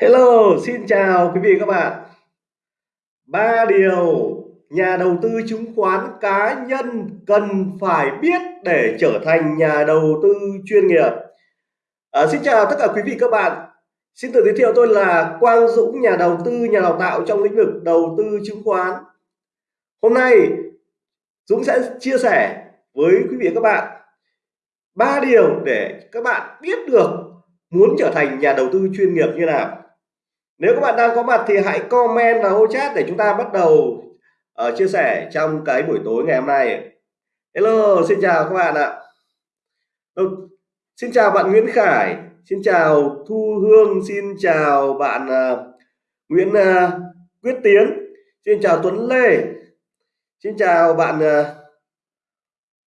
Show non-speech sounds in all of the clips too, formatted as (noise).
Hello, xin chào quý vị các bạn. Ba điều nhà đầu tư chứng khoán cá nhân cần phải biết để trở thành nhà đầu tư chuyên nghiệp. À, xin chào tất cả quý vị các bạn. Xin tự giới thiệu tôi là Quang Dũng, nhà đầu tư, nhà đào tạo trong lĩnh vực đầu tư chứng khoán. Hôm nay Dũng sẽ chia sẻ với quý vị các bạn ba điều để các bạn biết được muốn trở thành nhà đầu tư chuyên nghiệp như nào nếu các bạn đang có mặt thì hãy comment vào ô chat để chúng ta bắt đầu uh, chia sẻ trong cái buổi tối ngày hôm nay. Hello xin chào các bạn ạ. Xin chào bạn Nguyễn Khải xin chào Thu Hương xin chào bạn uh, Nguyễn uh, Quyết Tiến xin chào Tuấn Lê xin chào bạn uh,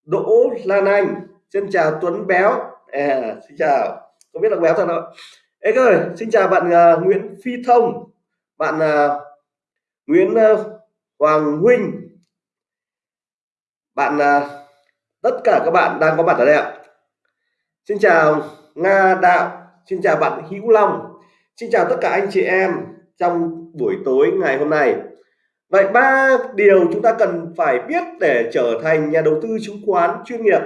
Đỗ Lan Anh xin chào Tuấn Béo. À, xin chào. Không biết là béo thật không Ê ơi, xin chào bạn uh, Nguyễn Phi Thông, bạn uh, Nguyễn uh, Hoàng Huynh, bạn uh, tất cả các bạn đang có mặt ở đây ạ. Xin chào Nga Đạo, xin chào bạn Hữu Long, xin chào tất cả anh chị em trong buổi tối ngày hôm nay. Vậy ba điều chúng ta cần phải biết để trở thành nhà đầu tư chứng khoán chuyên nghiệp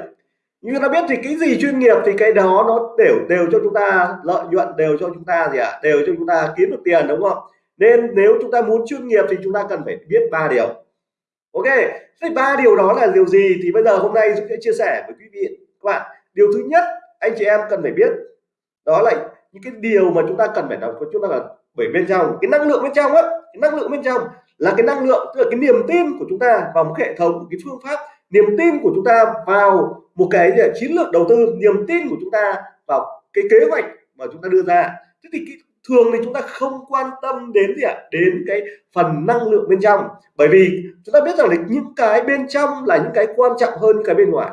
như ta biết thì cái gì chuyên nghiệp thì cái đó nó đều đều cho chúng ta lợi nhuận, đều cho chúng ta gì ạ? À? đều cho chúng ta kiếm được tiền, đúng không? Nên nếu chúng ta muốn chuyên nghiệp thì chúng ta cần phải biết ba điều. Ok, thế ba điều đó là điều gì? Thì bây giờ hôm nay chúng sẽ chia sẻ với quý vị, các bạn. Điều thứ nhất, anh chị em cần phải biết, đó là những cái điều mà chúng ta cần phải đọc, chúng ta là bởi bên trong. Cái năng lượng bên trong á, cái năng lượng bên trong là cái năng lượng, tức là cái niềm tin của chúng ta vào một hệ thống cái phương pháp. Niềm tin của chúng ta vào một cái gì? Chiến lược đầu tư niềm tin của chúng ta vào cái kế hoạch mà chúng ta đưa ra. Thế thì cái, thường thì chúng ta không quan tâm đến gì ạ? Đến cái phần năng lượng bên trong. Bởi vì chúng ta biết rằng là những cái bên trong là những cái quan trọng hơn những cái bên ngoài.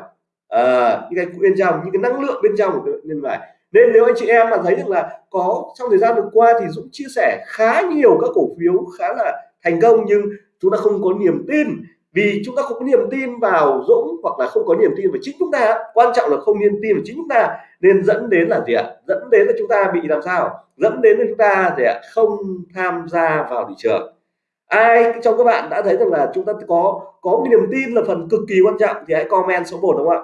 À, những cái bên trong những cái năng lượng bên trong của bên ngoài. Nên nếu anh chị em mà thấy được là có trong thời gian vừa qua thì Dũng chia sẻ khá nhiều các cổ phiếu khá là thành công nhưng chúng ta không có niềm tin vì chúng ta không có niềm tin vào Dũng hoặc là không có niềm tin vào chính chúng ta quan trọng là không niềm tin vào chính chúng ta nên dẫn đến là gì ạ? Dẫn đến là chúng ta bị làm sao? Dẫn đến là chúng ta gì ạ? Không tham gia vào thị trường. Ai trong các bạn đã thấy rằng là chúng ta có có một niềm tin là phần cực kỳ quan trọng thì hãy comment số 1 đúng không ạ?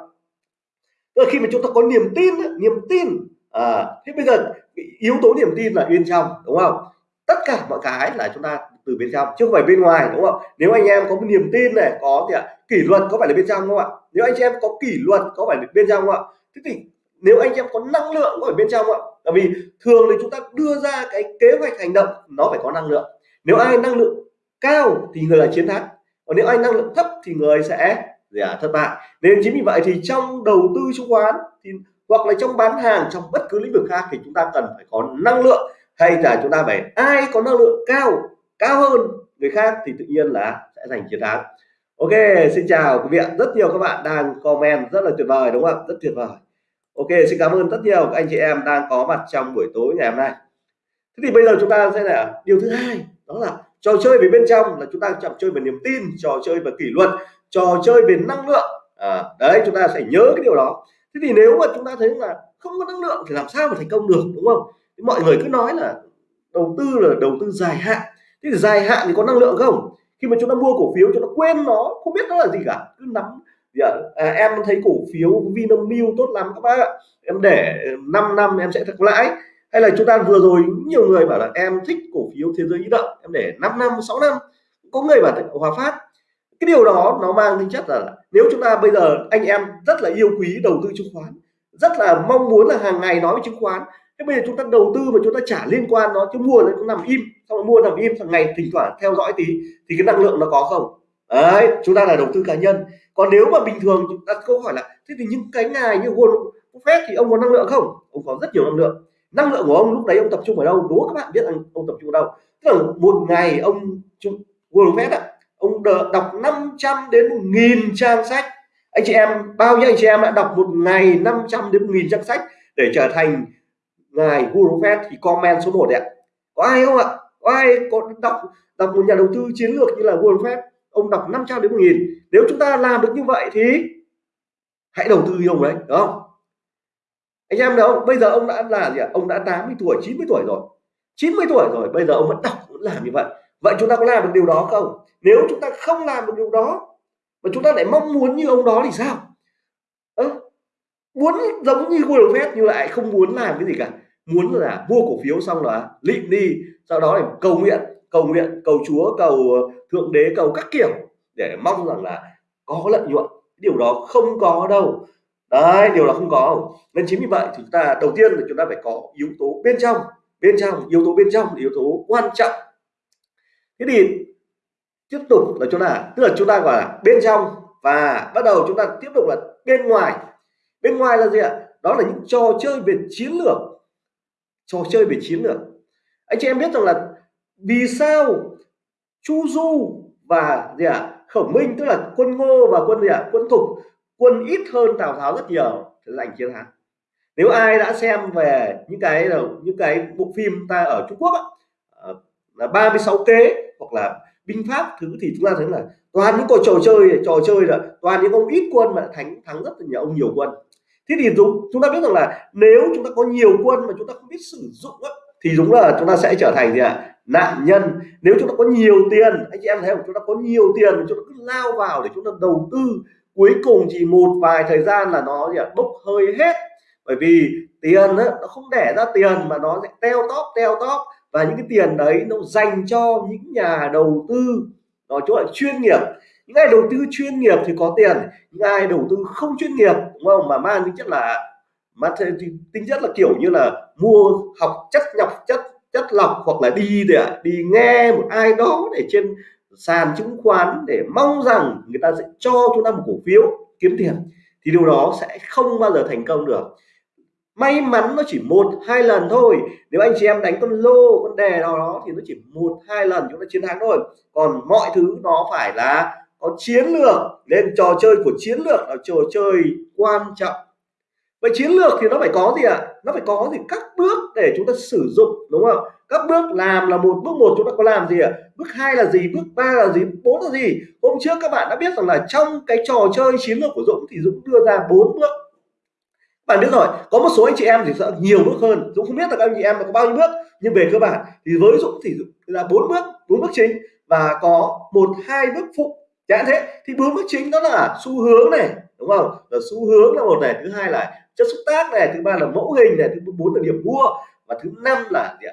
Tức là khi mà chúng ta có niềm tin niềm tin à, thế bây giờ yếu tố niềm tin là bên trong đúng không? Tất cả mọi cái là chúng ta từ bên trong chứ không phải bên ngoài đúng không nếu anh em có niềm tin này có gì ạ? Kỷ luật có phải là bên trong không ạ? Nếu anh chị em có kỷ luật có phải là bên trong không ạ? Thế thì nếu anh chị em có năng lượng có phải bên trong không ạ? Tại vì thường thì chúng ta đưa ra cái kế hoạch hành động nó phải có năng lượng. Nếu ai năng lượng cao thì người là chiến thắng còn nếu ai năng lượng thấp thì người sẽ gì à, thất bại. Nên chính vì vậy thì trong đầu tư chứng khoán thì hoặc là trong bán hàng trong bất cứ lĩnh vực khác thì chúng ta cần phải có năng lượng hay là chúng ta phải ai có năng lượng cao cao hơn người khác thì tự nhiên là sẽ giành chiến thắng. Ok xin chào quý vị rất nhiều các bạn đang comment rất là tuyệt vời đúng không rất tuyệt vời. Ok xin cảm ơn rất nhiều các anh chị em đang có mặt trong buổi tối ngày hôm nay. Thế thì bây giờ chúng ta sẽ là điều thứ hai đó là trò chơi về bên trong là chúng ta trò chơi về niềm tin trò chơi về kỷ luật trò chơi về năng lượng. À, đấy chúng ta sẽ nhớ cái điều đó. Thế thì nếu mà chúng ta thấy là không có năng lượng thì làm sao mà thành công được đúng không? Mọi người cứ nói là đầu tư là đầu tư dài hạn thế thì dài hạn thì có năng lượng không? Khi mà chúng ta mua cổ phiếu chúng ta quên nó không biết nó là gì cả. Cứ nắm à, à, em thấy cổ phiếu Vinamilk tốt lắm các bác ạ. Em để 5 năm em sẽ thật lãi. Hay là chúng ta vừa rồi nhiều người bảo là em thích cổ phiếu thế giới di động. Em để 5 năm 6 năm. Có người bảo Hòa Phát. Cái điều đó nó mang tính chất là nếu chúng ta bây giờ anh em rất là yêu quý đầu tư chứng khoán rất là mong muốn là hàng ngày nói về chứng khoán thế bây giờ chúng ta đầu tư mà chúng ta trả liên quan nó chứ mua nó cũng nằm im, xong rồi mua nằm im thằng ngày thỉnh thoảng theo dõi tí, thì cái năng lượng nó có không? Đấy, chúng ta là đầu tư cá nhân. Còn nếu mà bình thường, chúng ta câu hỏi là, thế thì những cái ngày như Warren Buffett thì ông có năng lượng không? Ông có rất nhiều năng lượng. Năng lượng của ông lúc đấy ông tập trung ở đâu? Đố các bạn biết rằng ông tập trung ở đâu. Tức là một ngày ông Warren Buffett ạ, ông đọc 500 đến 1000 trang sách. Anh chị em, bao nhiêu anh chị em đã đọc một ngày 500 đến 1000 trang sách để trở thành ngài Warren Buffett thì comment số 1 đấy ạ. Có ai không ạ? Có ai có đọc đọc một nhà đầu tư chiến lược như là Warren Buffett ông đọc 500 đến 1000 nếu chúng ta làm được như vậy thì hãy đầu tư như ông đấy đúng không? Anh em đâu bây giờ ông đã là gì ạ? Ông đã 80 tuổi 90 tuổi rồi. 90 tuổi rồi bây giờ ông vẫn đọc vẫn làm như vậy. Vậy chúng ta có làm được điều đó không? Nếu chúng ta không làm được điều đó mà chúng ta lại mong muốn như ông đó thì sao? À, muốn giống như Warren Buffett nhưng lại không muốn làm cái gì cả muốn là mua cổ phiếu xong là lịm đi, sau đó là cầu nguyện cầu nguyện, cầu chúa, cầu ờ, thượng đế, cầu các kiểu để mong rằng là có lợi nhuận. Điều đó không có đâu. Đấy, điều đó không có. Nên chính vì vậy thì chúng ta đầu tiên là chúng ta phải có yếu tố bên trong. Bên trong, yếu tố bên trong yếu tố quan trọng. Thế thì tiếp tục là chúng ta, tức là chúng ta gọi là bên trong và bắt đầu chúng ta tiếp tục là bên ngoài. Bên ngoài là gì ạ? Đó là những trò chơi về chiến lược trò chơi về chiến lược. Anh chị em biết rằng là vì sao chu du và gì ạ? Khổng minh tức là quân ngô và quân gì ạ? Quân thục quân ít hơn tào tháo rất nhiều để giành chiến thắng. Nếu ai đã xem về những cái những cái bộ phim ta ở Trung Quốc á, ờ, là 36 kế hoặc là binh pháp thứ thì chúng ta thấy là toàn những trò chơi trò chơi là toàn những ông ít quân mà thắng thắng rất là nhiều ông nhiều quân thế thì chúng chúng ta biết rằng là nếu chúng ta có nhiều quân mà chúng ta không biết sử dụng á, thì đúng là chúng ta sẽ trở thành gì ạ? À? nạn nhân. Nếu chúng ta có nhiều tiền anh chị em thấy không? Chúng ta có nhiều tiền chúng ta cứ lao vào để chúng ta đầu tư cuối cùng chỉ một vài thời gian là nó gì à, bốc hơi hết. Bởi vì tiền á, nó không đẻ ra tiền mà nó sẽ teo tóp teo tóp. Và những cái tiền đấy nó dành cho những nhà đầu tư nói chung là chuyên nghiệp những ai đầu tư chuyên nghiệp thì có tiền những ai đầu tư không chuyên nghiệp, đúng không? Mà mang tính chất là mà tính chất là kiểu như là mua học chất, nhọc chất chất lọc hoặc là đi để đi nghe một ai đó để trên sàn chứng khoán để mong rằng người ta sẽ cho chúng ta một cổ phiếu kiếm tiền thì điều đó sẽ không bao giờ thành công được. May mắn nó chỉ một, hai lần thôi. Nếu anh chị em đánh con lô, con đề nào đó thì nó chỉ một, hai lần chúng ta chiến thắng thôi. Còn mọi thứ nó phải là có chiến lược nên trò chơi của chiến lược là trò chơi quan trọng. Vậy chiến lược thì nó phải có gì ạ? À? nó phải có gì? Các bước để chúng ta sử dụng, đúng không? Các bước làm là một, bước một chúng ta có làm gì ạ? À? bước hai là gì? Bước ba là gì? Bốn là gì? Hôm trước các bạn đã biết rằng là trong cái trò chơi chiến lược của Dũng thì Dũng đưa ra bốn bước. Bạn biết rồi, có một số anh chị em thì sợ nhiều bước hơn. Dũng không biết là các anh chị em có bao nhiêu bước, nhưng về cơ bản thì với Dũng thì là bốn bước bốn bước chính. Và có một, hai bước phụ chẳng thế, thì bốn bước chính đó là xu hướng này, đúng không? Là xu hướng là một này, thứ hai là chất xúc tác này, thứ ba là mẫu hình này, thứ bốn là điểm mua và thứ năm là dạ,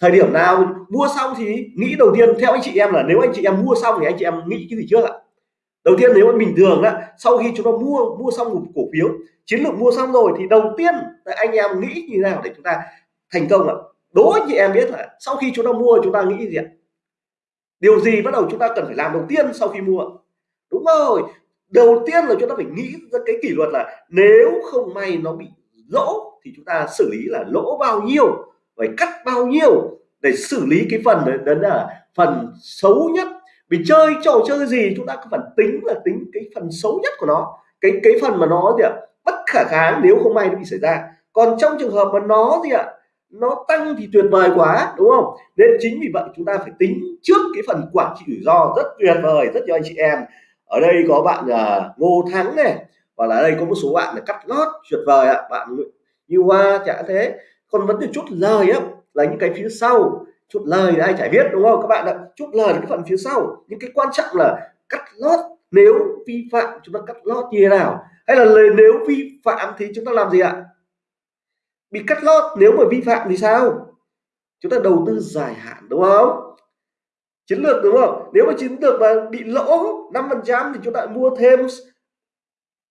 thời điểm nào mua xong thì nghĩ đầu tiên, theo anh chị em là nếu anh chị em mua xong thì anh chị em nghĩ cái gì trước ạ? Đầu tiên nếu mà bình thường đó sau khi chúng ta mua mua xong một cổ phiếu, chiến lược mua xong rồi thì đầu tiên anh em nghĩ như nào để chúng ta thành công ạ? Đố anh chị em biết là sau khi chúng ta mua, chúng ta nghĩ gì ạ? Điều gì bắt đầu chúng ta cần phải làm đầu tiên sau khi mua? Đúng rồi đầu tiên là chúng ta phải nghĩ ra cái kỷ luật là nếu không may nó bị lỗ thì chúng ta xử lý là lỗ bao nhiêu phải cắt bao nhiêu để xử lý cái phần đấy, đấy là phần xấu nhất. Vì chơi trò chơi gì chúng ta có phần tính là tính cái phần xấu nhất của nó. Cái cái phần mà nó gì ạ? Bất khả kháng nếu không may nó bị xảy ra. Còn trong trường hợp mà nó gì ạ? Nó tăng thì tuyệt vời quá đúng không? Nên chính vì vậy chúng ta phải tính trước cái phần quản trị rủi ro rất tuyệt vời rất nhiều anh chị em. Ở đây có bạn uh, Ngô Thắng này và là đây có một số bạn là cắt lót tuyệt vời ạ bạn như hoa chả thế. Còn vấn đề chút lời á là những cái phía sau chút lời ai chả biết đúng không các bạn ạ? Chút lời là cái phần phía sau những cái quan trọng là cắt lót nếu vi phạm chúng ta cắt lót như thế nào? Hay là lời nếu vi phạm thì chúng ta làm gì ạ? Bị cắt lót nếu mà vi phạm thì sao? Chúng ta đầu tư dài hạn đúng không? Chiến lược, đúng không? Nếu mà chiến lược mà bị lỗ 5 phần trăm thì chúng ta mua thêm.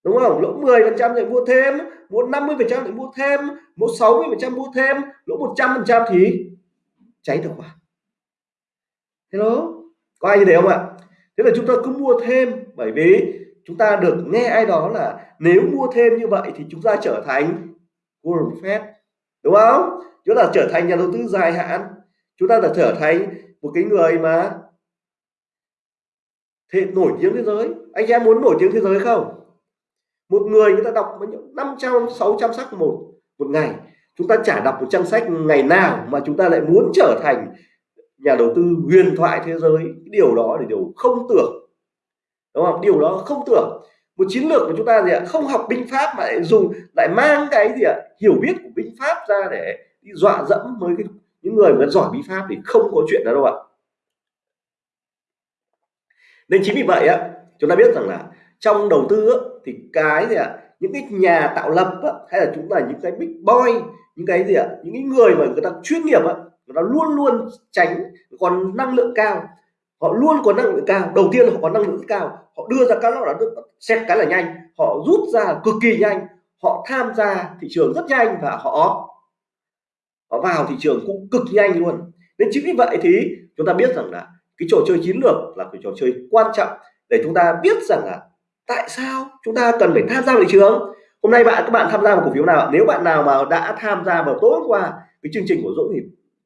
Đúng không? Lỗ 10 phần trăm thì mua thêm, mua 50 phần trăm thì mua thêm, mua 60 phần trăm mua thêm, lỗ 100 phần trăm thì cháy được khoản hello? Có ai như thế không ạ? Thế là chúng ta cứ mua thêm, bởi vì chúng ta được nghe ai đó là nếu mua thêm như vậy thì chúng ta trở thành Warren Fed. Đúng không? Chúng ta trở thành nhà đầu tư dài hạn. Chúng ta đã trở thành một cái người mà thế nổi tiếng thế giới. Anh em muốn nổi tiếng thế giới không? Một người người ta đọc 500 600 sách một một ngày. Chúng ta chả đọc một trang sách ngày nào mà chúng ta lại muốn trở thành nhà đầu tư huyền thoại thế giới. Cái điều đó là điều không tưởng. Đúng không? Điều đó không tưởng. Một chiến lược của chúng ta gì ạ? Không học binh pháp mà lại dùng, lại mang cái gì ạ? Hiểu biết của binh pháp ra để đi dọa dẫm với cái những người mà giỏi bí pháp thì không có chuyện đó đâu ạ. Nên chính vì vậy á chúng ta biết rằng là trong đầu tư á, thì cái gì ạ những cái nhà tạo lập á, hay là chúng ta những cái big boy những cái gì ạ những cái người mà người ta chuyên nghiệp á người ta luôn luôn tránh còn năng lượng cao họ luôn có năng lượng cao. Đầu tiên họ có năng lượng cao họ đưa ra các loại là xét cái là nhanh họ rút ra cực kỳ nhanh họ tham gia thị trường rất nhanh và họ họ vào thị trường cũng cực nhanh luôn. Nên chính vì vậy thì chúng ta biết rằng là cái trò chơi chiến lược là cái trò chơi quan trọng để chúng ta biết rằng là tại sao chúng ta cần phải tham gia thị trường. Hôm nay bạn, các bạn tham gia vào cổ phiếu nào nếu bạn nào mà đã tham gia vào tối hôm qua cái chương trình của Dũng thì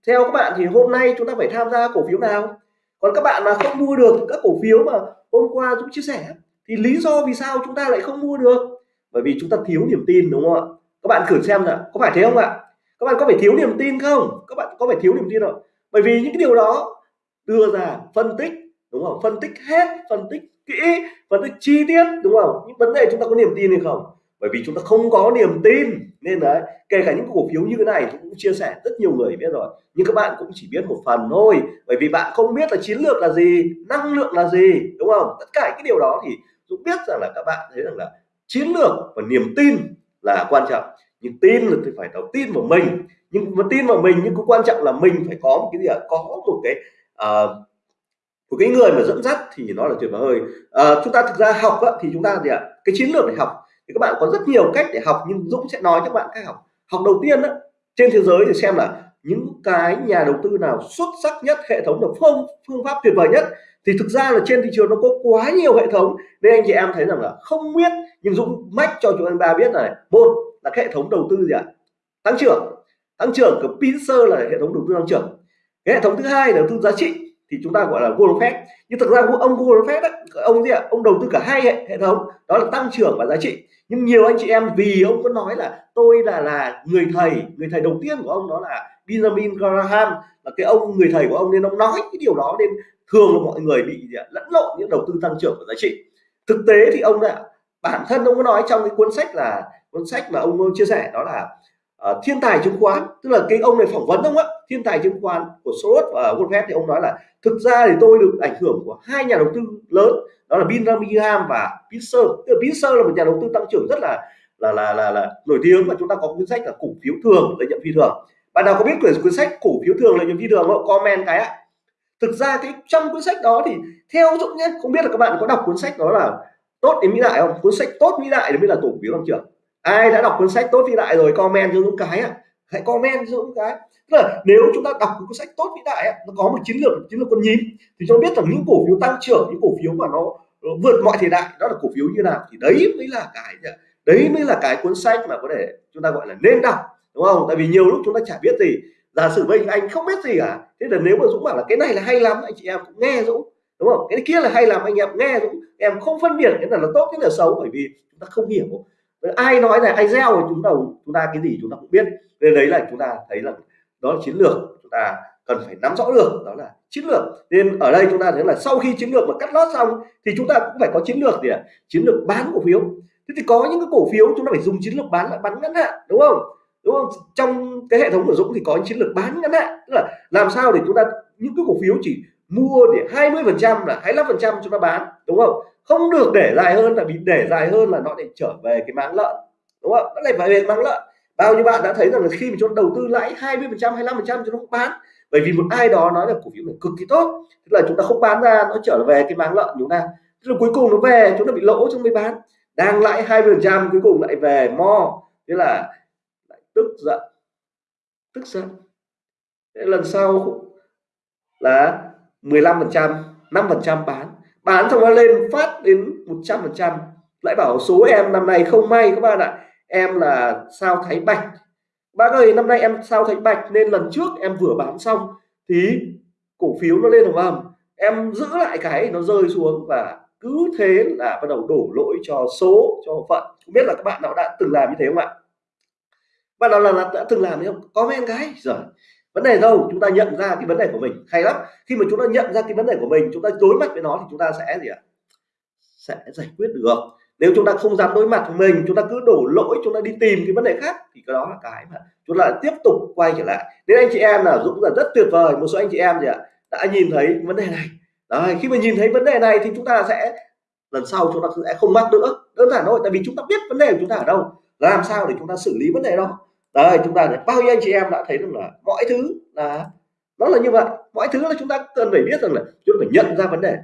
theo các bạn thì hôm nay chúng ta phải tham gia cổ phiếu nào? Còn các bạn mà không mua được các cổ phiếu mà hôm qua Dũng chia sẻ thì lý do vì sao chúng ta lại không mua được? Bởi vì chúng ta thiếu niềm tin, đúng không ạ? Các bạn thử xem là có phải thế không ạ? Các bạn có phải thiếu niềm tin không? Các bạn có phải thiếu niềm tin không? Bởi vì những cái điều đó đưa ra phân tích, đúng không? Phân tích hết, phân tích kỹ, phân tích chi tiết, đúng không? Những vấn đề chúng ta có niềm tin hay không? Bởi vì chúng ta không có niềm tin. Nên đấy, kể cả những cổ phiếu như thế này tôi cũng chia sẻ rất nhiều người biết rồi. Nhưng các bạn cũng chỉ biết một phần thôi. Bởi vì bạn không biết là chiến lược là gì, năng lượng là gì, đúng không? Tất cả cái điều đó thì cũng biết rằng là các bạn thấy rằng là chiến lược và niềm tin là quan trọng nhưng tin là thì phải đầu tin vào mình. Nhưng mà tin vào mình nhưng cũng quan trọng là mình phải có một cái gì ạ? Có một cái uh, một cái người mà dẫn dắt thì nó là tuyệt vời uh, chúng ta thực ra học á, thì chúng ta gì ạ? Cái chiến lược để học. Thì các bạn có rất nhiều cách để học nhưng Dũng sẽ nói cho các bạn cách học. Học đầu tiên đó, trên thế giới thì xem là những cái nhà đầu tư nào xuất sắc nhất hệ thống được phương phương pháp tuyệt vời nhất. Thì thực ra là trên thị trường nó có quá nhiều hệ thống. Nên anh chị em thấy rằng là không biết nhưng Dũng mách cho chúng anh ba biết này. Một là cái hệ thống đầu tư gì ạ? Tăng trưởng. Tăng trưởng của Pincer là hệ thống đầu tư tăng trưởng. Cái hệ thống thứ hai là đầu tư giá trị thì chúng ta gọi là Warren Buffett nhưng thực ra ông Warren Buffett ấy, ông gì ạ? Ông đầu tư cả hai hệ, hệ thống đó là tăng trưởng và giá trị. Nhưng nhiều anh chị em vì ông có nói là tôi là là người thầy người thầy đầu tiên của ông đó là Benjamin Graham là cái ông người thầy của ông nên ông nói cái điều đó nên thường là mọi người bị lẫn lộn những đầu tư tăng trưởng và giá trị. Thực tế thì ông đã bản thân ông có nói trong cái cuốn sách là cuốn sách mà ông chia sẻ đó là uh, thiên tài chứng khoán. Tức là cái ông này phỏng vấn ông á thiên tài chứng khoán của Soros và Goldman thì ông nói là thực ra thì tôi được ảnh hưởng của hai nhà đầu tư lớn đó là Bingham và Pitzer tức là Pitzer là một nhà đầu tư tăng trưởng rất là là là là, là nổi tiếng và chúng ta có cuốn sách là cổ phiếu thường lợi nhuận phi thường. Bạn nào có biết quyển cuốn sách cổ phiếu thường lợi nhuận phi thường không? Comment cái ạ. Thực ra cái trong cuốn sách đó thì theo dũng nhé không biết là các bạn có đọc cuốn sách đó là tốt đến mỹ đại không? Cuốn sách tốt mỹ đại mới là cổ phiếu tăng trưởng ai đã đọc cuốn sách tốt vĩ đại rồi, comment cho dũng cái ạ. Hãy comment cho dũng cái. Tức là nếu chúng ta đọc cuốn sách tốt vĩ đại nó có một chiến lược chiến lược con nhím thì cho biết rằng những cổ phiếu tăng trưởng, những cổ phiếu mà nó vượt mọi thời đại, đó là cổ phiếu như nào, thì đấy mới là cái đấy mới là cái cuốn sách mà có thể chúng ta gọi là nên đọc, đúng không? Tại vì nhiều lúc chúng ta chả biết gì. Giả sử bây anh không biết gì cả, thế là nếu mà dũng bảo là cái này là hay lắm, anh chị em cũng nghe dũng, đúng không? Cái kia là hay lắm, anh em nghe dũng. Em không phân biệt cái nào là tốt, cái nào xấu, bởi vì chúng ta không hiểu ai nói là ai gieo thì chúng ta chúng ta cái gì chúng ta cũng biết. Nên đấy là chúng ta thấy là đó là chiến lược chúng ta cần phải nắm rõ được, đó là chiến lược. Nên ở đây chúng ta thấy là sau khi chiến lược mà cắt lót xong thì chúng ta cũng phải có chiến lược gì ạ? Chiến lược bán cổ phiếu. Thế thì có những cái cổ phiếu chúng ta phải dùng chiến lược bán lại bán ngắn hạn, đúng không? Đúng không? Trong cái hệ thống của Dũng thì có chiến lược bán ngắn hạn. Tức là làm sao để chúng ta, những cái cổ phiếu chỉ mua để 20 phần trăm là 25 phần trăm chúng ta bán, đúng không? Không được để dài hơn là bị để dài hơn là nó để trở về cái máng lợn, đúng không? Nó lại về máng lợn. Bao nhiêu bạn đã thấy rằng là khi mà chúng ta đầu tư lãi 20 phần trăm 25 phần trăm chúng nó không bán, bởi vì một ai đó nói là cổ phiếu này cực kỳ tốt, tức là chúng ta không bán ra, nó trở về cái máng lợn chúng ta tức là cuối cùng nó về, chúng ta bị lỗ trong mới bán. Đang lãi 20 phần trăm, cuối cùng lại về mo, thế là lại tức giận. Tức giận. Thế lần sau là 15 phần trăm 5 phần trăm bán. Bán xong nó lên phát đến 100 phần trăm. Lại bảo số em năm nay không may các bạn ạ. Em là sao thái bạch. Bác ơi năm nay em sao thái bạch nên lần trước em vừa bán xong thì cổ phiếu nó lên đúng không em giữ lại cái nó rơi xuống và cứ thế là bắt đầu đổ lỗi cho số cho phận. Không biết là các bạn nào đã từng làm như thế không ạ? Bạn nào là, là đã từng làm không? Comment cái. Rồi vấn đề đâu chúng ta nhận ra cái vấn đề của mình hay lắm khi mà chúng ta nhận ra cái vấn đề của mình chúng ta đối mặt với nó thì chúng ta sẽ gì ạ sẽ giải quyết được nếu chúng ta không dám đối mặt với mình chúng ta cứ đổ lỗi chúng ta đi tìm cái vấn đề khác thì cái đó là cái mà chúng ta tiếp tục quay trở lại nên anh chị em là dũng là rất tuyệt vời một số anh chị em gì ạ đã nhìn thấy vấn đề này Đấy, khi mà nhìn thấy vấn đề này thì chúng ta sẽ lần sau chúng ta sẽ không mắc nữa đơn giản thôi tại vì chúng ta biết vấn đề của chúng ta ở đâu làm sao để chúng ta xử lý vấn đề đó đây chúng ta bao nhiêu anh chị em đã thấy rằng là mọi thứ là, nó là như vậy. Mọi thứ là chúng ta cần phải biết rằng là chúng ta phải nhận ra vấn đề.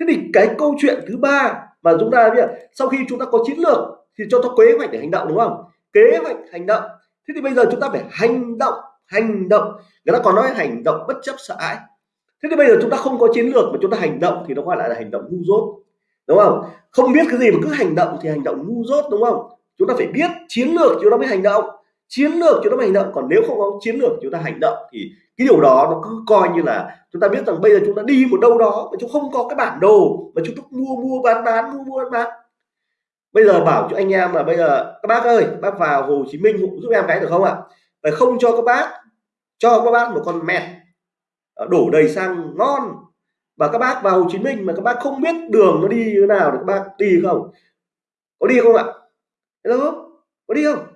Thế thì cái câu chuyện thứ ba mà chúng ta biết, sau khi chúng ta có chiến lược thì cho ta kế hoạch để hành động, đúng không? Kế hoạch hành động. Thế thì bây giờ chúng ta phải hành động hành động. Người ta còn nói hành động bất chấp sợ hãi. Thế thì bây giờ chúng ta không có chiến lược mà chúng ta hành động thì nó gọi lại là hành động ngu dốt, đúng không? Không biết cái gì mà cứ hành động thì hành động ngu dốt, đúng không? Chúng ta phải biết chiến lược chúng ta mới hành động chiến lược chúng ta hành động. Còn nếu không có chiến lược chúng ta hành động, thì cái điều đó nó cứ coi như là chúng ta biết rằng bây giờ chúng ta đi một đâu đó mà chúng không có cái bản đồ mà chúng ta mua mua, bán bán, mua mua, bán bán. Bây giờ bảo cho anh em là bây giờ, các bác ơi, bác vào Hồ Chí Minh giúp em cái được không ạ? Phải không cho các bác, cho các bác một con mẹt ờ, đổ đầy xăng ngon. Và các bác vào Hồ Chí Minh mà các bác không biết đường nó đi như thế nào thì các bác đi không? Có đi không ạ? Hello? Có đi không?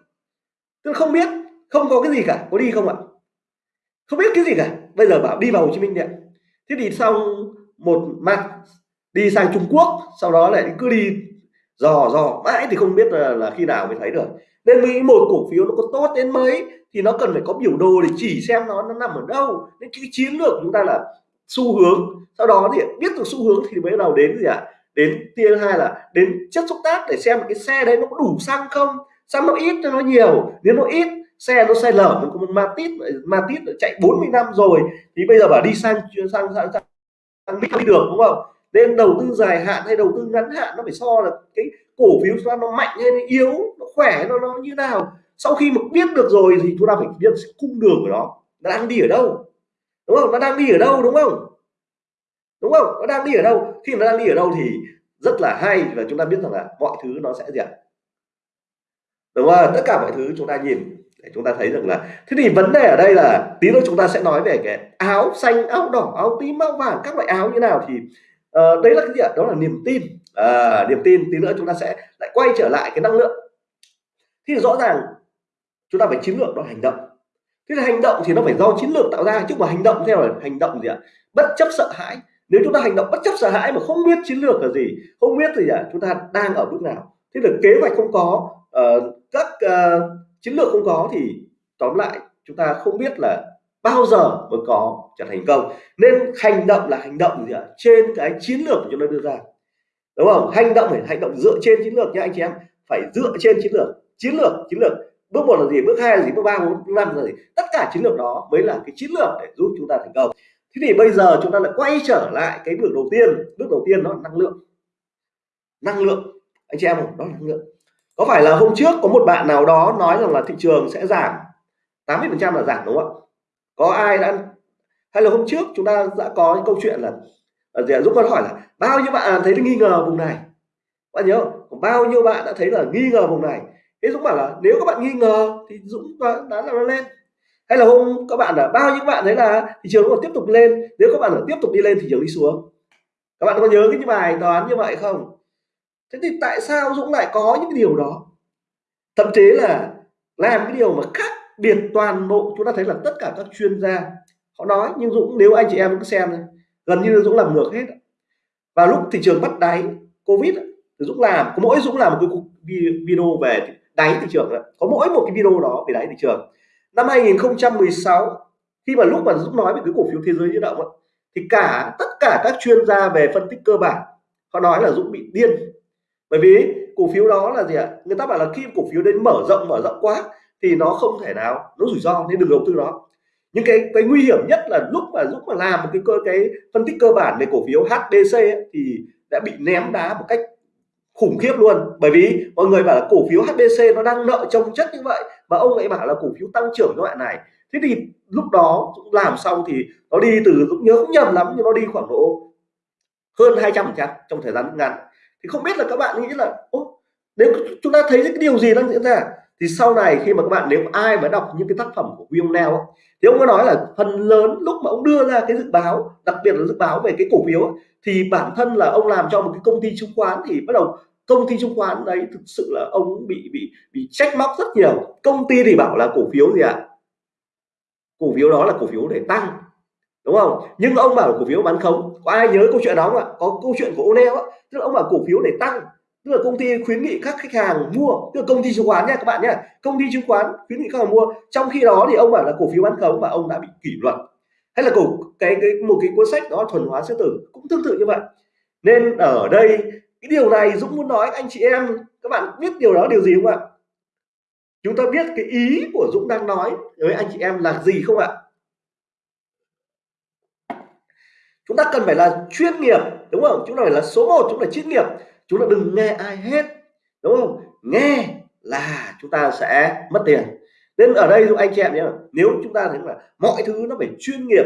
Tôi không biết không có cái gì cả. Có đi không ạ? Không biết cái gì cả. Bây giờ bảo đi vào Hồ Chí Minh điện thế thì xong một mặt đi sang Trung Quốc sau đó lại cứ đi dò dò mãi thì không biết là, là khi nào mới thấy được. Nên nghĩ một cổ phiếu nó có tốt đến mấy thì nó cần phải có biểu đồ để chỉ xem nó nó nằm ở đâu. Nên cái chiến lược chúng ta là xu hướng. Sau đó thì biết được xu hướng thì mới đầu đến gì ạ? À? đến tiên hai là đến chất xúc tác để xem cái xe đấy nó có đủ xăng không? Xăng nó ít cho nó nhiều. Nếu nó ít xe nó sai lở. Nó có một matit tít tít chạy 40 năm rồi. Thì bây giờ bảo đi sang sang sang, sang, sang đi được đúng không? Nên đầu tư dài hạn hay đầu tư ngắn hạn nó phải so là cái cổ phiếu chúng ta nó mạnh hay nó yếu nó khỏe nó nó như nào. Sau khi mà biết được rồi thì chúng ta phải biết cung đường của nó. Nó đang đi ở đâu? Đúng không? Nó đang đi ở đâu đúng không? Đúng không? Nó đang đi ở đâu? Khi nó đang đi ở đâu thì rất là hay và chúng ta biết rằng là mọi thứ nó sẽ gì ạ? Đúng không? Tất cả mọi thứ chúng ta nhìn để chúng ta thấy rằng là thế thì vấn đề ở đây là tí nữa chúng ta sẽ nói về cái áo xanh áo đỏ áo tím áo vàng các loại áo như nào thì ờ, uh, đấy là cái gì ạ? Đó là niềm tin. À, niềm tin tí nữa chúng ta sẽ lại quay trở lại cái năng lượng. Thì rõ ràng chúng ta phải chiến lược đó hành động. Thế là hành động thì nó phải do chiến lược tạo ra chứ mà hành động theo là hành động gì ạ? Bất chấp sợ hãi. Nếu chúng ta hành động bất chấp sợ hãi mà không biết chiến lược là gì không biết gì à, chúng ta đang ở bước nào. Thế là kế hoạch không có uh, các uh, chiến lược không có thì tóm lại chúng ta không biết là bao giờ mới có trở thành công. Nên hành động là hành động gì ạ? Trên cái chiến lược của chúng ta đưa ra. Đúng không? Hành động phải hành động dựa trên chiến lược nha anh chị em. Phải dựa trên chiến lược. Chiến lược chiến lược. Bước một là gì? Bước hai là gì? Bước ba bốn năm là gì? Tất cả chiến lược đó mới là cái chiến lược để giúp chúng ta thành công. Thế thì bây giờ chúng ta lại quay trở lại cái bước đầu tiên. Bước đầu tiên đó là năng lượng. Năng lượng. Anh chị em không đó là năng lượng có phải là hôm trước có một bạn nào đó nói rằng là thị trường sẽ giảm? 80 phần trăm là giảm đúng không ạ? Có ai đã hay là hôm trước chúng ta đã có những câu chuyện là à, gì Dũng có hỏi là bao nhiêu bạn thấy nghi ngờ vùng này? Bạn nhớ không? bao nhiêu bạn đã thấy là nghi ngờ vùng này? Thế Dũng bảo là nếu các bạn nghi ngờ thì Dũng đã, đã là nó lên. Hay là hôm các bạn là bao nhiêu bạn thấy là thị trường còn tiếp tục lên? Nếu các bạn là tiếp tục đi lên thì trường đi xuống. Các bạn có nhớ cái bài toán như vậy không? Thế thì tại sao Dũng lại có những cái điều đó? Thậm chí là làm cái điều mà khác biệt toàn bộ chúng ta thấy là tất cả các chuyên gia họ nói nhưng Dũng nếu anh chị em cứ xem gần như Dũng làm ngược hết. Và lúc thị trường bắt đáy Covid thì Dũng làm có mỗi Dũng làm một cái video về đáy thị trường có mỗi một cái video đó về đáy thị trường. Năm 2016 khi mà lúc mà Dũng nói về cái cổ phiếu thế giới di động ấy, thì cả tất cả các chuyên gia về phân tích cơ bản họ nói là Dũng bị điên bởi vì cổ phiếu đó là gì ạ? Người ta bảo là khi cổ phiếu đến mở rộng mở rộng quá thì nó không thể nào nó rủi ro nên đừng đầu tư đó những cái cái nguy hiểm nhất là lúc mà lúc mà làm một cái cơ cái phân tích cơ bản về cổ phiếu HDC ấy, thì đã bị ném đá một cách khủng khiếp luôn. Bởi vì mọi người bảo là cổ phiếu HBC nó đang nợ trông chất như vậy mà ông ấy bảo là cổ phiếu tăng trưởng loại này. Thế thì lúc đó làm xong thì nó đi từ cũng nhớ cũng nhầm lắm nhưng nó đi khoảng độ hơn 200 phần trăm trong thời gian ngắn thì không biết là các bạn nghĩ là Ô, nếu chúng ta thấy cái điều gì đang diễn ra? Thì sau này khi mà các bạn nếu ai mà đọc những cái tác phẩm của William Neal thì ông có nói là phần lớn lúc mà ông đưa ra cái dự báo đặc biệt là dự báo về cái cổ phiếu thì bản thân là ông làm cho một cái công ty chứng khoán thì bắt đầu công ty chứng khoán đấy thực sự là ông bị bị bị trách móc rất nhiều. Công ty thì bảo là cổ phiếu gì ạ? À? cổ phiếu đó là cổ phiếu để tăng đúng không? Nhưng ông bảo cổ phiếu bán khống. Có ai nhớ câu chuyện đó không ạ? Có câu chuyện của O'Neill á. Tức là ông bảo cổ phiếu để tăng. Tức là công ty khuyến nghị các khách hàng mua. Tức là công ty chứng khoán nha các bạn nhé công ty chứng khoán khuyến nghị các hàng mua. Trong khi đó thì ông bảo là cổ phiếu bán khống và ông đã bị kỷ luật. Hay là cổ, cái cái, một cái cuốn sách đó thuần hóa sư tử cũng tương tự như vậy. Nên ở đây, cái điều này Dũng muốn nói anh chị em. Các bạn biết điều đó điều gì không ạ? Chúng ta biết cái ý của Dũng đang nói với anh chị em là gì không ạ? Chúng ta cần phải là chuyên nghiệp đúng không? Chúng ta phải là số 1 chúng ta chuyên nghiệp. Chúng ta đừng nghe ai hết đúng không? Nghe là chúng ta sẽ mất tiền. Nên ở đây anh chị em nhé nếu chúng ta thấy là mọi thứ nó phải chuyên nghiệp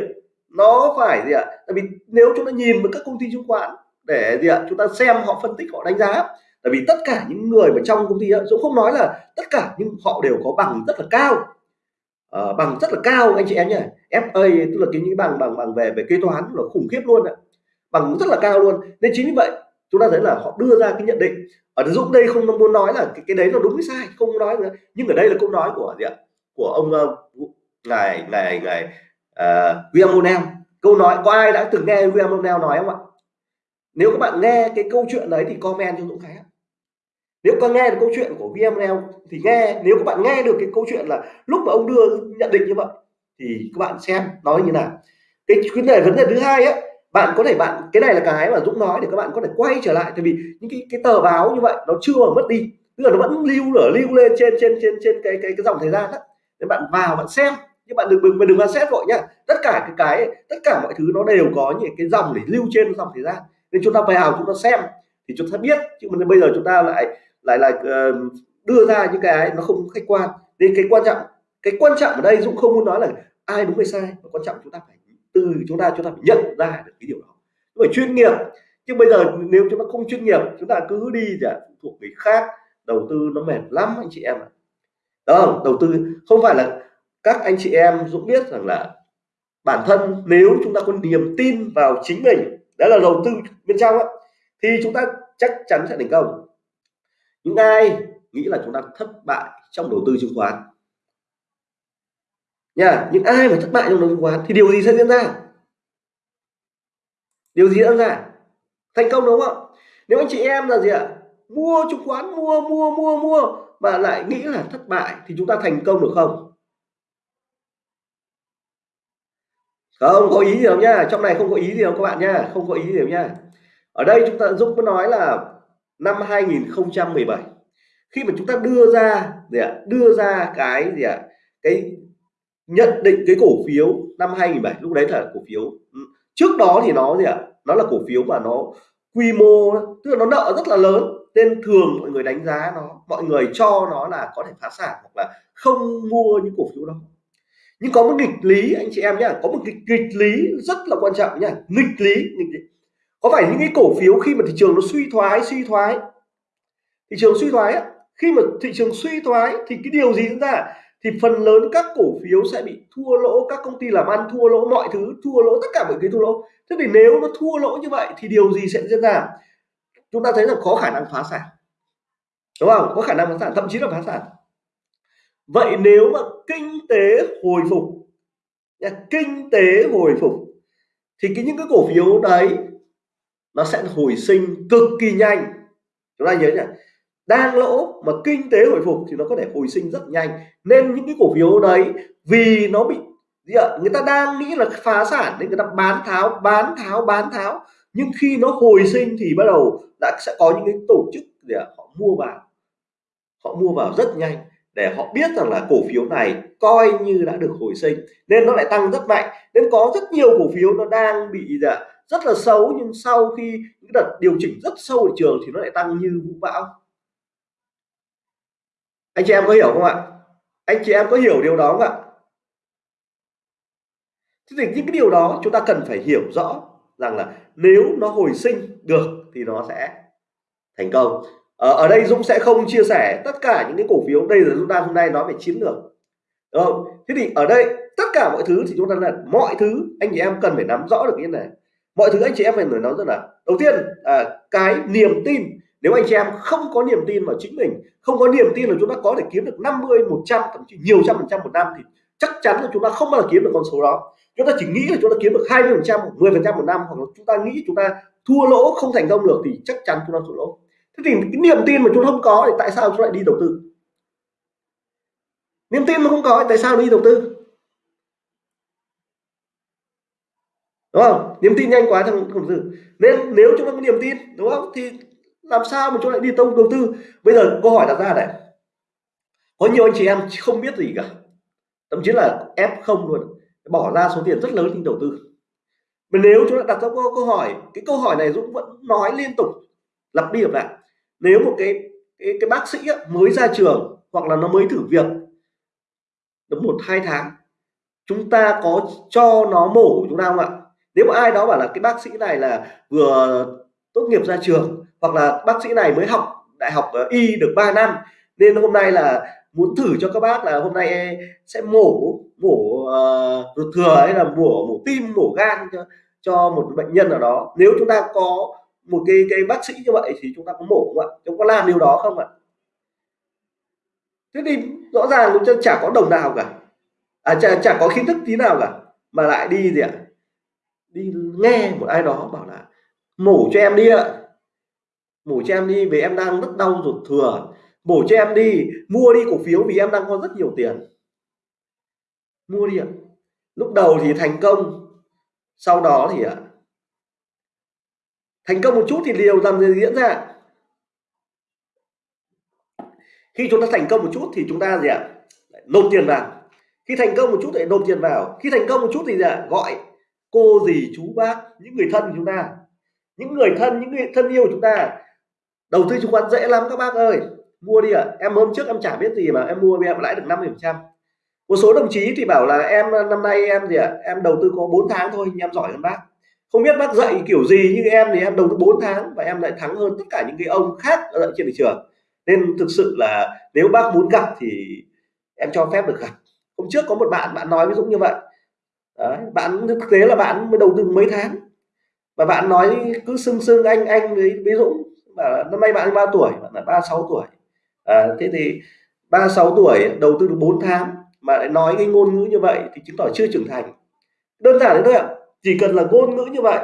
nó phải gì ạ? Tại vì nếu chúng ta nhìn vào các công ty chứng khoán để gì ạ? Chúng ta xem họ phân tích họ đánh giá tại vì tất cả những người mà trong công ty ấy, Dũng không nói là tất cả nhưng họ đều có bằng rất là cao. Ờ, bằng rất là cao anh chị em nhé. FA tức là cái những bằng bằng bằng về về kế toán là khủng khiếp luôn ạ. Bằng rất là cao luôn. Nên chính vì vậy chúng ta thấy là họ đưa ra cái nhận định. Ở Dũng đây không muốn nói là cái, cái đấy là đúng hay sai không nói nữa. Nhưng ở đây là câu nói của gì ạ? Của ông uh, ngài ngài ngài uh, William O'Neill. Câu nói có ai đã từng nghe William O'Neill nói không ạ? Nếu các bạn nghe cái câu chuyện đấy thì comment cho Dũng Khánh nếu có nghe được câu chuyện của VML thì nghe, nếu các bạn nghe được cái câu chuyện là lúc mà ông đưa, nhận định như vậy, thì các bạn xem, nói như nào. Cái vấn đề vấn đề thứ hai á, bạn có thể, bạn, cái này là cái mà Dũng nói để các bạn có thể quay trở lại. Tại vì những cái cái tờ báo như vậy, nó chưa mà mất đi. Tức là nó vẫn lưu lửa lưu lên trên trên trên trên cái cái cái dòng thời gian đó nên bạn vào, bạn xem. Nhưng bạn đừng đừng đừng mà xét vội nhá. Tất cả cái cái, tất cả mọi thứ nó đều có những cái dòng để lưu trên dòng thời gian. Nên chúng ta vào chúng ta xem, thì chúng ta biết. Chứ mà bây giờ chúng ta lại lại là uh, đưa ra những cái nó không khách quan. Nên cái quan trọng cái quan trọng ở đây Dũng không muốn nói là ai đúng hay sai mà quan trọng chúng ta phải từ chúng ta chúng ta phải nhận ra được cái điều đó. Phải chuyên nghiệp. Chứ bây giờ nếu chúng ta không chuyên nghiệp chúng ta cứ đi chả thuộc người khác đầu tư nó mệt lắm anh chị em ạ. Đó đầu tư không phải là các anh chị em Dũng biết rằng là bản thân nếu chúng ta có niềm tin vào chính mình đó là đầu tư bên trong ấy, thì chúng ta chắc chắn sẽ thành công những ai nghĩ là chúng ta thất bại trong đầu tư chứng khoán. Nha những ai mà thất bại trong đầu tư chứng khoán thì điều gì sẽ diễn ra? Điều gì diễn ra? Thành công đúng không? Nếu anh chị em là gì ạ? Mua chứng khoán mua mua mua mua mà lại nghĩ là thất bại thì chúng ta thành công được không? Không có ý gì đâu nha, trong này không có ý gì đâu các bạn nha, không có ý gì đâu nha. Ở đây chúng ta giúp có nói là năm 2017 khi mà chúng ta đưa ra gì ạ? Đưa ra cái gì ạ? Cái nhận định cái cổ phiếu năm 2007 lúc đấy là cổ phiếu ừ, trước đó thì nó gì ạ? Nó là cổ phiếu mà nó quy mô tức là nó nợ rất là lớn nên thường mọi người đánh giá nó mọi người cho nó là có thể phá sản hoặc là không mua những cổ phiếu đó. Nhưng có một nghịch lý anh chị em nhé có một nghịch, nghịch lý rất là quan trọng nhé nghịch lý nghịch lý có phải những cái cổ phiếu khi mà thị trường nó suy thoái suy thoái? Thị trường suy thoái á, khi mà thị trường suy thoái thì cái điều gì diễn ra? Thì phần lớn các cổ phiếu sẽ bị thua lỗ các công ty làm ăn thua lỗ mọi thứ thua lỗ tất cả mọi cái thua lỗ. Thế thì nếu nó thua lỗ như vậy thì điều gì sẽ diễn ra? Chúng ta thấy là có khả năng phá sản. Đúng không? Có khả năng phá sản thậm chí là phá sản. Vậy nếu mà kinh tế hồi phục kinh tế hồi phục thì cái những cái cổ phiếu đấy nó sẽ hồi sinh cực kỳ nhanh. Chúng ta nhớ nhỉ đang lỗ mà kinh tế hồi phục thì nó có thể hồi sinh rất nhanh. Nên những cái cổ phiếu đấy vì nó bị gì ạ người ta đang nghĩ là phá sản nên người ta bán tháo bán tháo bán tháo. Nhưng khi nó hồi sinh thì bắt đầu đã sẽ có những cái tổ chức để họ mua vào. Họ mua vào rất nhanh để họ biết rằng là cổ phiếu này coi như đã được hồi sinh. Nên nó lại tăng rất mạnh. Nên có rất nhiều cổ phiếu nó đang bị dạ, rất là xấu nhưng sau khi những đợt điều chỉnh rất sâu ở trường thì nó lại tăng như vũ bão. Anh chị em có hiểu không ạ? Anh chị em có hiểu điều đó không ạ? Thế thì những cái điều đó chúng ta cần phải hiểu rõ rằng là nếu nó hồi sinh được thì nó sẽ thành công. Ở, ở đây Dũng sẽ không chia sẻ tất cả những cái cổ phiếu đây là chúng ta hôm nay nói về chiến lược. Đúng không? Thế thì ở đây tất cả mọi thứ thì chúng ta là mọi thứ anh chị em cần phải nắm rõ được như này mọi thứ anh chị em phải nói rất là. Đầu tiên à, cái niềm tin. Nếu anh chị em không có niềm tin vào chính mình không có niềm tin là chúng ta có thể kiếm được 50 100 thậm chí nhiều trăm phần trăm một năm thì chắc chắn là chúng ta không bao giờ kiếm được con số đó. Chúng ta chỉ nghĩ là chúng ta kiếm được 20 phần trăm 10 phần trăm một năm hoặc là chúng ta nghĩ chúng ta thua lỗ không thành công được thì chắc chắn chúng ta thua lỗ. Thế thì cái niềm tin mà chúng ta không có thì tại sao chúng lại đi đầu tư? Niềm tin mà không có thì tại sao đi đầu tư? Đúng không? Niềm tin nhanh quá trong đầu tư nên nếu chúng ta có niềm tin đúng không? Thì làm sao mà chúng lại đi tông đầu tư? Bây giờ câu hỏi đặt ra này. Có nhiều anh chị em không biết gì cả. Thậm chí là ép không luôn. Bỏ ra số tiền rất lớn đi đầu tư. Mà nếu chúng ta đặt ra câu hỏi cái câu hỏi này Dũng vẫn nói liên tục. Lặp đi lặp lại. Nếu một cái cái, cái bác sĩ mới ra trường hoặc là nó mới thử việc được một hai tháng chúng ta có cho nó mổ chúng ta không ạ? Nếu mà ai đó bảo là cái bác sĩ này là vừa tốt nghiệp ra trường hoặc là bác sĩ này mới học đại học ờ, y được 3 năm nên hôm nay là muốn thử cho các bác là hôm nay e sẽ mổ mổ uh, ruột thừa hay là mổ mổ tim mổ gan cho, cho một bệnh nhân nào đó. Nếu chúng ta có một cái cái bác sĩ như vậy thì chúng ta có mổ không ạ? Chúng có làm điều đó không ạ? Thế thì rõ ràng chúng ta chả có đồng nào cả. À chả, chả có kiến thức tí nào cả mà lại đi gì ạ? Đi nghe một ai đó bảo là, mổ cho em đi ạ. Mổ cho em đi vì em đang rất đau ruột thừa. Mổ cho em đi, mua đi cổ phiếu vì em đang có rất nhiều tiền. Mua đi ạ. Lúc đầu thì thành công, sau đó thì ạ thành công một chút thì điều làm gì diễn ra. Khi chúng ta thành công một chút thì chúng ta gì ạ? Nộp tiền vào. Khi thành công một chút thì nộp tiền vào. Khi thành công một chút thì gì ạ? Gọi cô dì chú bác những người thân của chúng ta. Những người thân những người thân yêu của chúng ta. Đầu tư chứng khoán dễ lắm các bác ơi. Mua đi ạ. À. em hôm trước em chả biết gì mà em mua em lãi được 50 phần trăm. Một số đồng chí thì bảo là em năm nay em gì ạ? À, em đầu tư có 4 tháng thôi nhưng em giỏi hơn bác. Không biết bác dạy kiểu gì nhưng em thì em đầu tư 4 tháng và em lại thắng hơn tất cả những cái ông khác ở trên thị trường. Nên thực sự là nếu bác muốn gặp thì em cho phép được gặp. Hôm trước có một bạn bạn nói với Dũng như vậy. Đấy, bạn thực tế là bạn mới đầu tư mấy tháng. Và bạn nói cứ sưng sưng anh anh với, với Dũng bảo năm nay bạn bao tuổi? Bạn là 36 tuổi. À, thế thì 36 tuổi đầu tư được 4 tháng mà lại nói cái ngôn ngữ như vậy thì chứng tỏ chưa trưởng thành. Đơn giản thế thôi ạ. Chỉ cần là ngôn ngữ như vậy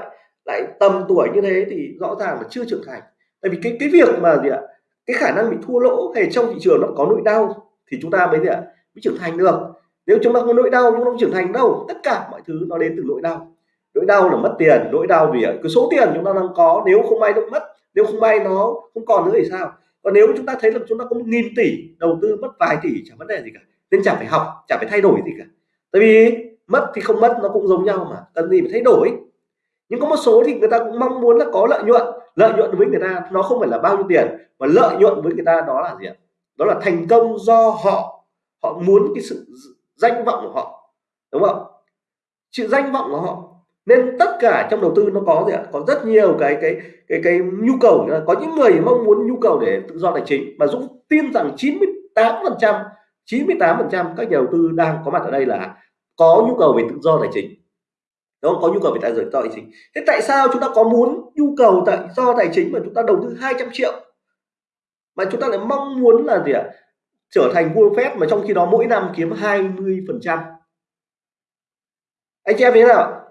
lại tầm tuổi như thế thì rõ ràng là chưa trưởng thành. Tại vì cái cái việc mà gì ạ cái khả năng bị thua lỗ hay trong thị trường nó có nỗi đau thì chúng ta mới gì ạ mới trưởng thành được nếu chúng ta có nỗi đau chúng ta không trưởng thành đâu tất cả mọi thứ nó đến từ nỗi đau. Nỗi đau là mất tiền, nỗi đau vì cái số tiền chúng ta đang có, nếu không may nó mất, nếu không may nó không còn nữa thì sao? Còn nếu chúng ta thấy là chúng ta có một nghìn tỷ đầu tư mất vài tỷ chẳng vấn đề gì cả. Nên chẳng phải học chẳng phải thay đổi gì cả. Tại vì mất thì không mất, nó cũng giống nhau mà. Cần gì phải thay đổi. Nhưng có một số thì người ta cũng mong muốn là có lợi nhuận. Lợi nhuận với người ta nó không phải là bao nhiêu tiền, mà lợi nhuận với người ta đó là gì ạ? Đó là thành công do họ. Họ muốn cái sự danh vọng của họ, đúng không? Chữ danh vọng của họ. Nên tất cả trong đầu tư nó có gì ạ? Có rất nhiều cái cái cái cái nhu cầu. Có những người mong muốn nhu cầu để tự do tài chính. Mà Dũng tin rằng 98 phần trăm 98 phần trăm các nhà đầu tư đang có mặt ở đây là có nhu cầu về tự do tài chính. Đúng không? có nhu cầu về tài do tài chính. Thế tại sao chúng ta có muốn nhu cầu tại do tài chính mà chúng ta đầu tư 200 triệu? Mà chúng ta lại mong muốn là gì ạ? Trở thành vua phép mà trong khi đó mỗi năm kiếm 20 phần trăm. Anh chị em thế nào?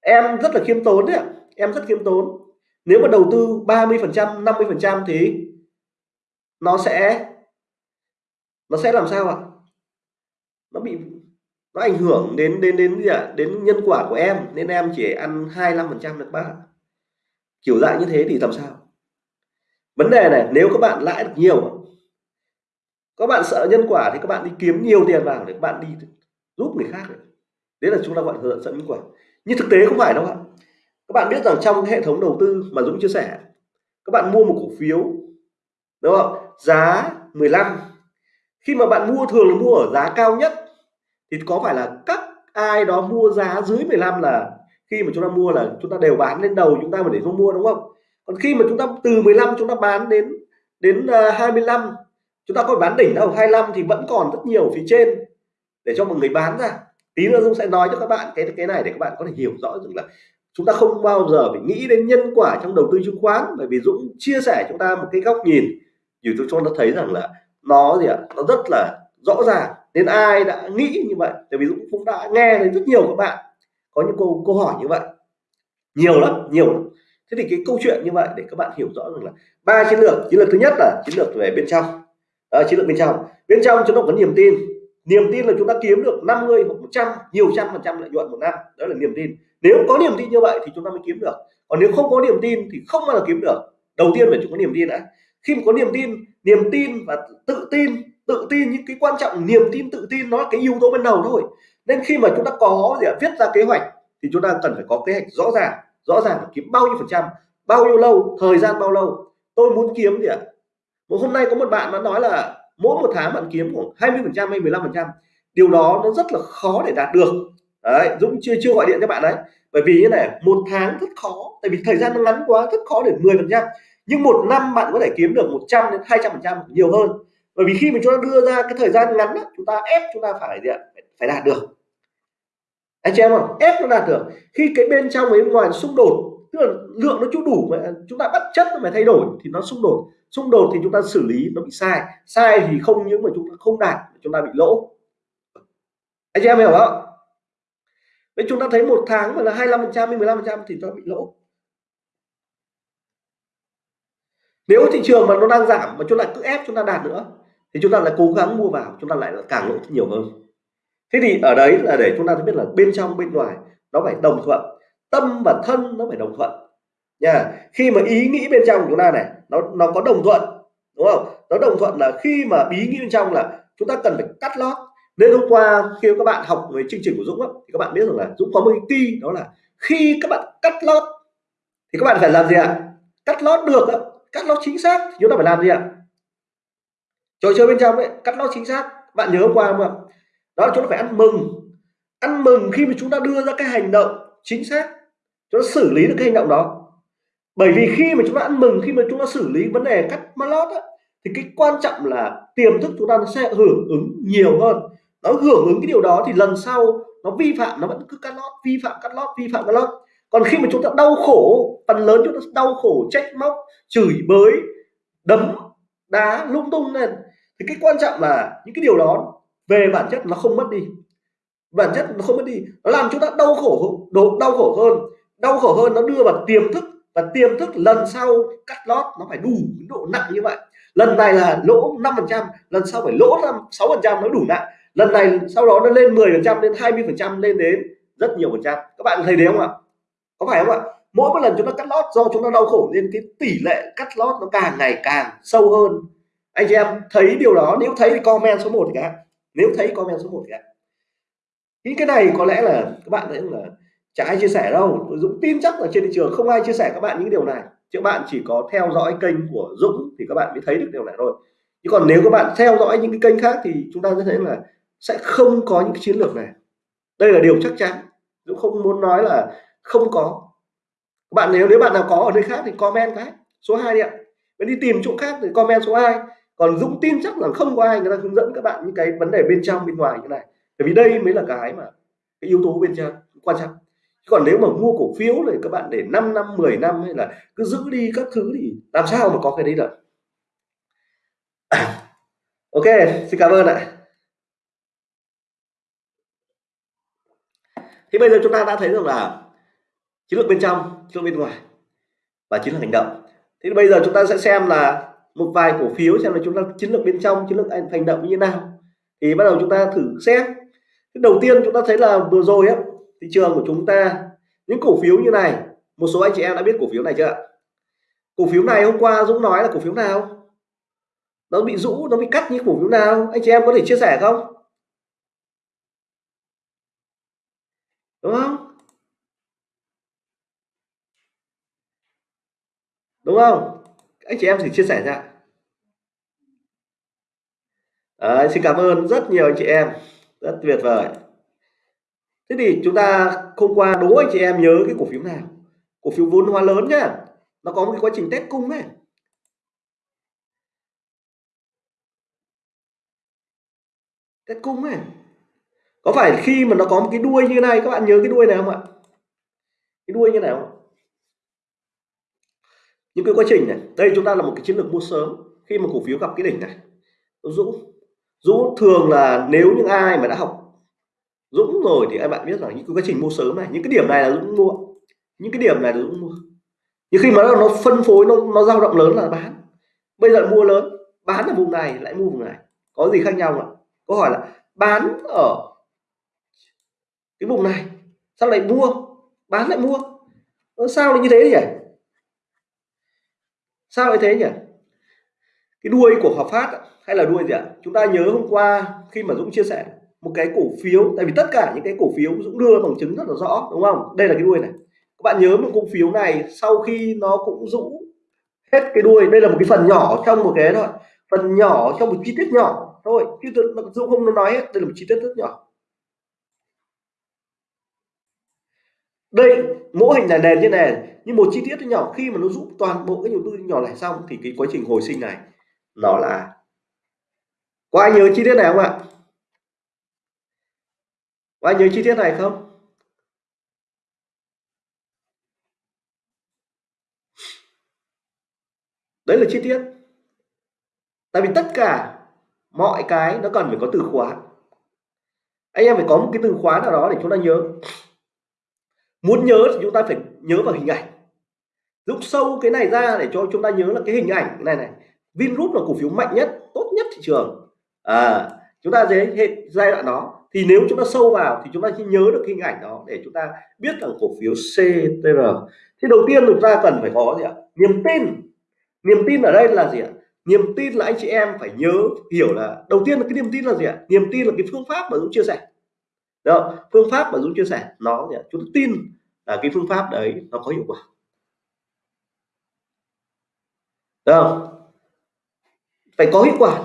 Em rất là khiêm tốn đấy em rất khiêm tốn. Nếu mà đầu tư 30 phần trăm 50 phần trăm thì nó sẽ nó sẽ làm sao ạ? Nó bị, nó ảnh hưởng đến đến đến gì ạ? Đến nhân quả của em. Nên em chỉ ăn 25 phần trăm được bác kiểu dạng như thế thì làm sao? Vấn đề này, nếu các bạn lãi được nhiều các bạn sợ nhân quả thì các bạn đi kiếm nhiều tiền vào để các bạn đi giúp người khác. Đấy là chúng ta gọi là sợ nhân quả. Nhưng thực tế không phải đâu ạ. Các bạn biết rằng trong hệ thống đầu tư mà Dũng chia sẻ các bạn mua một cổ phiếu đúng không? Giá 15 khi mà bạn mua thường là mua ở giá cao nhất thì có phải là các ai đó mua giá dưới 15 là khi mà chúng ta mua là chúng ta đều bán lên đầu chúng ta mà để không mua đúng không? Còn khi mà chúng ta từ 15 chúng ta bán đến đến 25 ờ, chúng ta có bán đỉnh đâu 25 thì vẫn còn rất nhiều phía trên. Để cho mọi người bán ra. Tí nữa Dung sẽ nói cho các bạn cái cái này để các bạn có thể hiểu rõ rằng là chúng ta không bao giờ phải nghĩ đến nhân quả trong đầu tư chứng khoán. Bởi vì Dũng chia sẻ chúng ta một cái góc nhìn. Dù tôi cho nó thấy rằng là nó gì ạ? Nó rất là rõ ràng. Nên ai đã nghĩ như vậy? Tại vì Dũng cũng đã nghe thấy rất nhiều các bạn có những câu câu hỏi như vậy. Nhiều lắm nhiều lắm. Thế thì cái câu chuyện như vậy để các bạn hiểu rõ rằng là ba chiến lược. Chiến lược thứ nhất là chiến lược về bên trong à, chiến lược bên trong. Bên trong chúng ta có niềm tin. Niềm tin là chúng ta kiếm được 50 hoặc 100 nhiều trăm phần trăm lợi nhuận một năm. Đó là niềm tin. Nếu có niềm tin như vậy thì chúng ta mới kiếm được. Còn nếu không có niềm tin thì không bao giờ kiếm được. Đầu tiên phải chúng có niềm tin đã. Khi mà có niềm tin niềm tin và tự tin tự tin những cái quan trọng niềm tin tự tin nó là cái yếu tố ban đầu thôi. Nên khi mà chúng ta có gì viết ra kế hoạch thì chúng ta cần phải có kế hoạch rõ ràng. Rõ ràng kiếm bao nhiêu phần trăm bao nhiêu lâu thời gian bao lâu. Tôi muốn kiếm gì ạ một hôm nay có một bạn nó nói là mỗi một tháng bạn kiếm khoảng 20 phần trăm hay 15 phần trăm. Điều đó nó rất là khó để đạt được. Đấy Dũng chưa chưa gọi điện cho bạn đấy. Bởi vì như này một tháng rất khó. Tại vì thời gian nó ngắn quá rất khó để 10 phần trăm. Nhưng một năm bạn có thể kiếm được 100 đến 200 phần trăm nhiều hơn. Bởi vì khi mà chúng ta đưa ra cái thời gian ngắn đó, chúng ta ép chúng ta phải gì ạ? Phải đạt được. Anh chị em không ép nó đạt được. Khi cái bên trong với bên ngoài xung đột tức là lượng nó chưa đủ mà chúng ta bắt chất nó phải thay đổi thì nó xung đột xung đột thì chúng ta xử lý nó bị sai sai thì không những mà chúng ta không đạt chúng ta bị lỗ anh chị em hiểu không Vậy chúng ta thấy một tháng mà là 25 phần trăm 15 phần trăm thì nó bị lỗ nếu thị trường mà nó đang giảm mà chúng ta cứ ép chúng ta đạt nữa thì chúng ta lại cố gắng mua vào chúng ta lại càng lỗ nhiều hơn thế thì ở đấy là để chúng ta biết là bên trong bên ngoài nó phải đồng thuận tâm và thân nó phải đồng thuận. Nha khi mà ý nghĩ bên trong của chúng ta này nó nó có đồng thuận đúng không? Nó đồng thuận là khi mà ý nghĩ bên trong là chúng ta cần phải cắt lót. Nên hôm qua khi các bạn học về chương trình của Dũng á, thì các bạn biết rằng là Dũng có một cái ti đó là khi các bạn cắt lót thì các bạn phải làm gì ạ? Cắt lót được á, cắt lót chính xác thì chúng ta phải làm gì ạ? Trò chơi bên trong ấy cắt lót chính xác. Bạn nhớ hôm qua không ạ? Đó là chúng ta phải ăn mừng. Ăn mừng khi mà chúng ta đưa ra cái hành động chính xác chúng ta xử lý được cái hành động đó. Bởi vì khi mà chúng ta ăn mừng khi mà chúng ta xử lý vấn đề cắt lót á, thì cái quan trọng là tiềm thức chúng ta nó sẽ hưởng ứng nhiều hơn. Nó hưởng ứng cái điều đó thì lần sau nó vi phạm nó vẫn cứ cắt lót vi phạm cắt lót vi phạm cắt lót. Còn khi mà chúng ta đau khổ phần lớn chúng ta đau khổ trách móc chửi bới đấm đá lung tung lên thì cái quan trọng là những cái điều đó về bản chất nó không mất đi. Bản chất nó không mất đi. Nó làm chúng ta đau khổ độ đau khổ hơn đau khổ hơn, nó đưa vào tiềm thức và tiềm thức lần sau cắt lót, nó phải đủ độ nặng như vậy. Lần này là lỗ 5 phần trăm, lần sau phải lỗ năm, sáu phần trăm, nó đủ nặng. Lần này sau đó nó lên 10 phần trăm, lên 20 phần trăm, lên đến rất nhiều phần trăm. Các bạn thấy đấy không ạ? Có phải không ạ? Mỗi một lần chúng ta cắt lót do chúng ta đau khổ nên cái tỷ lệ cắt lót nó càng ngày càng sâu hơn. Anh chị em thấy điều đó, nếu thấy thì comment số 1 cả nếu thấy comment số 1 cả những cái này có lẽ là các bạn thấy là chả ai chia sẻ đâu. Dũng tin chắc là trên thị trường không ai chia sẻ các bạn những điều này. Chứ bạn chỉ có theo dõi kênh của Dũng thì các bạn mới thấy được điều này thôi. Chứ còn nếu các bạn theo dõi những cái kênh khác thì chúng ta sẽ thấy là sẽ không có những cái chiến lược này. Đây là điều chắc chắn. Dũng không muốn nói là không có. Bạn nếu nếu bạn nào có ở nơi khác thì comment cái. Số 2 đi ạ. Bạn đi tìm chỗ khác thì comment số 2 còn Dũng tin chắc là không có ai người ta hướng dẫn các bạn những cái vấn đề bên trong, bên ngoài như này. Bởi vì đây mới là cái mà, cái yếu tố bên trong quan trọng còn nếu mà mua cổ phiếu thì các bạn để 5 năm 10 năm hay là cứ giữ đi các thứ thì làm sao mà có cái đấy được? (coughs) Ok, xin cảm ơn ạ. Thì bây giờ chúng ta đã thấy rằng là chiến lược bên trong, chiến lược bên ngoài và chiến lược hành động. Thì bây giờ chúng ta sẽ xem là một vài cổ phiếu xem là chúng ta, chiến lược bên trong, chiến lược hành động như thế nào. Thì bắt đầu chúng ta thử xét đầu tiên chúng ta thấy là vừa rồi á thị trường của chúng ta những cổ phiếu như này một số anh chị em đã biết cổ phiếu này chưa cổ phiếu này hôm qua Dũng nói là cổ phiếu nào? Nó bị rũ nó bị cắt như cổ phiếu nào? Anh chị em có thể chia sẻ không? Đúng không? Đúng không? Anh chị em thì chia sẻ ra à, xin cảm ơn rất nhiều anh chị em. Rất tuyệt vời thế thì chúng ta hôm qua đố anh chị em nhớ cái cổ phiếu nào? Cổ phiếu vốn hóa lớn nhá. Nó có một cái quá trình test cung ấy. Test cung ấy. Có phải khi mà nó có một cái đuôi như này các bạn nhớ cái đuôi này không ạ? Cái đuôi như nào? Những cái quá trình này. Đây chúng ta là một cái chiến lược mua sớm. Khi mà cổ phiếu gặp cái đỉnh này Dũ, Dũ thường là nếu những ai mà đã học dũng rồi thì các bạn biết rằng những cái quá trình mua sớm này những cái điểm này là dũng mua. Những cái điểm này là dũng mua. Nhưng khi mà nó, nó phân phối nó nó dao động lớn là bán. Bây giờ mua lớn bán ở vùng này lại mua vùng này. Có gì khác nhau không ạ? Câu hỏi là bán ở cái vùng này sao lại mua? Bán lại mua. Ờ, sao lại như thế nhỉ? Sao lại thế nhỉ? Cái đuôi của Hòa Phát hay là đuôi gì ạ? Chúng ta nhớ hôm qua khi mà Dũng chia sẻ một cái cổ phiếu, tại vì tất cả những cái cổ phiếu Dũng đưa bằng chứng rất là rõ, đúng không? Đây là cái đuôi này. Các bạn nhớ một cổ phiếu này, sau khi nó cũng Dũng hết cái đuôi, đây là một cái phần nhỏ trong một cái thôi, phần nhỏ trong một chi tiết nhỏ thôi, chứ Dũng không nói hết, đây là một chi tiết rất nhỏ. Đây, mẫu hình là nền như này nhưng một chi tiết nhỏ, khi mà nó giúp toàn bộ cái đầu tư nhỏ này xong thì cái quá trình hồi sinh này nó là có ai nhớ chi tiết này không ạ? Và nhớ chi tiết này không? Đấy là chi tiết. Tại vì tất cả mọi cái nó cần phải có từ khóa. Anh em phải có một cái từ khóa nào đó để chúng ta nhớ. Muốn nhớ thì chúng ta phải nhớ vào hình ảnh. Rút sâu cái này ra để cho chúng ta nhớ là cái hình ảnh. Này này Vingroup là cổ phiếu mạnh nhất, tốt nhất thị trường. À chúng ta dễ hết giai đoạn đó thì nếu chúng ta sâu vào thì chúng ta chỉ nhớ được hình ảnh đó để chúng ta biết rằng cổ phiếu CTR thì đầu tiên chúng ta cần phải có gì ạ? Niềm tin. Niềm tin ở đây là gì ạ? Niềm tin là anh chị em phải nhớ, hiểu là đầu tiên là cái niềm tin là gì ạ? Niềm tin là cái phương pháp mà Dũng chia sẻ. Đó phương pháp mà Dũng chia sẻ, nó gì ạ? chúng ta tin là cái phương pháp đấy nó có hiệu quả. Được phải có hiệu quả.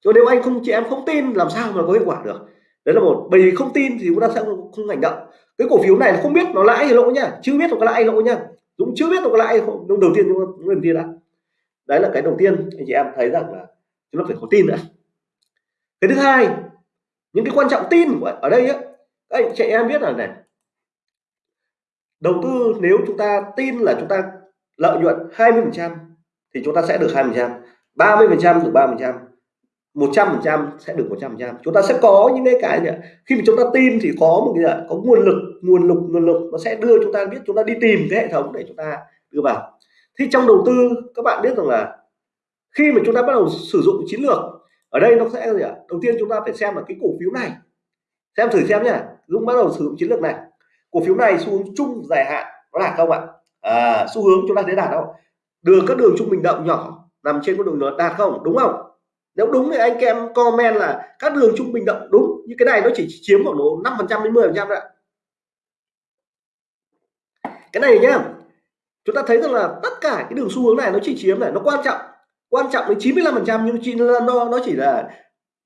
Cho nếu anh không, chị em không tin, làm sao mà có hiệu quả được? Đấy là một bởi vì không tin thì chúng ta sẽ không, không hành động. Cái cổ phiếu này không biết nó lãi hay lỗ nhá chưa biết nó có lãi hay lỗ nhá Dũng chưa biết nó có lãi không đầu tiên chúng ta đầu tiên đã. Đấy là cái đầu tiên anh chị em thấy rằng là chúng ta phải có tin nữa cái thứ hai những cái quan trọng tin ở đây á các anh chị em biết là này. Đầu tư nếu chúng ta tin là chúng ta lợi nhuận 20 phần trăm thì chúng ta sẽ được 20 phần trăm 30 phần trăm được 3 phần trăm. 100 phần trăm sẽ được 100 phần trăm. Chúng ta sẽ có những cái cái này. khi mà chúng ta tin thì có một cái có nguồn lực nguồn lực nguồn lực nó sẽ đưa chúng ta biết chúng ta đi tìm cái hệ thống để chúng ta đưa vào. Thì trong đầu tư các bạn biết rằng là khi mà chúng ta bắt đầu sử dụng chiến lược ở đây nó sẽ gì ạ? Đầu tiên chúng ta phải xem là cái cổ phiếu này. Xem thử xem nhá. Dũng bắt đầu sử dụng chiến lược này. Cổ phiếu này xu hướng chung dài hạn nó đạt không ạ? À, xu hướng chúng ta thấy đạt không? Đường các đường trung bình động nhỏ nằm trên con đường nó đạt không? Đúng không? Nếu đúng thì anh em comment là các đường trung bình động đúng, như cái này nó chỉ chiếm khoảng độ 5 phần trăm đến 10 phần trăm ạ. Cái này nhá, chúng ta thấy rằng là tất cả cái đường xu hướng này nó chỉ chiếm này, nó quan trọng quan trọng đến 95 phần trăm nhưng chỉ nó nó chỉ là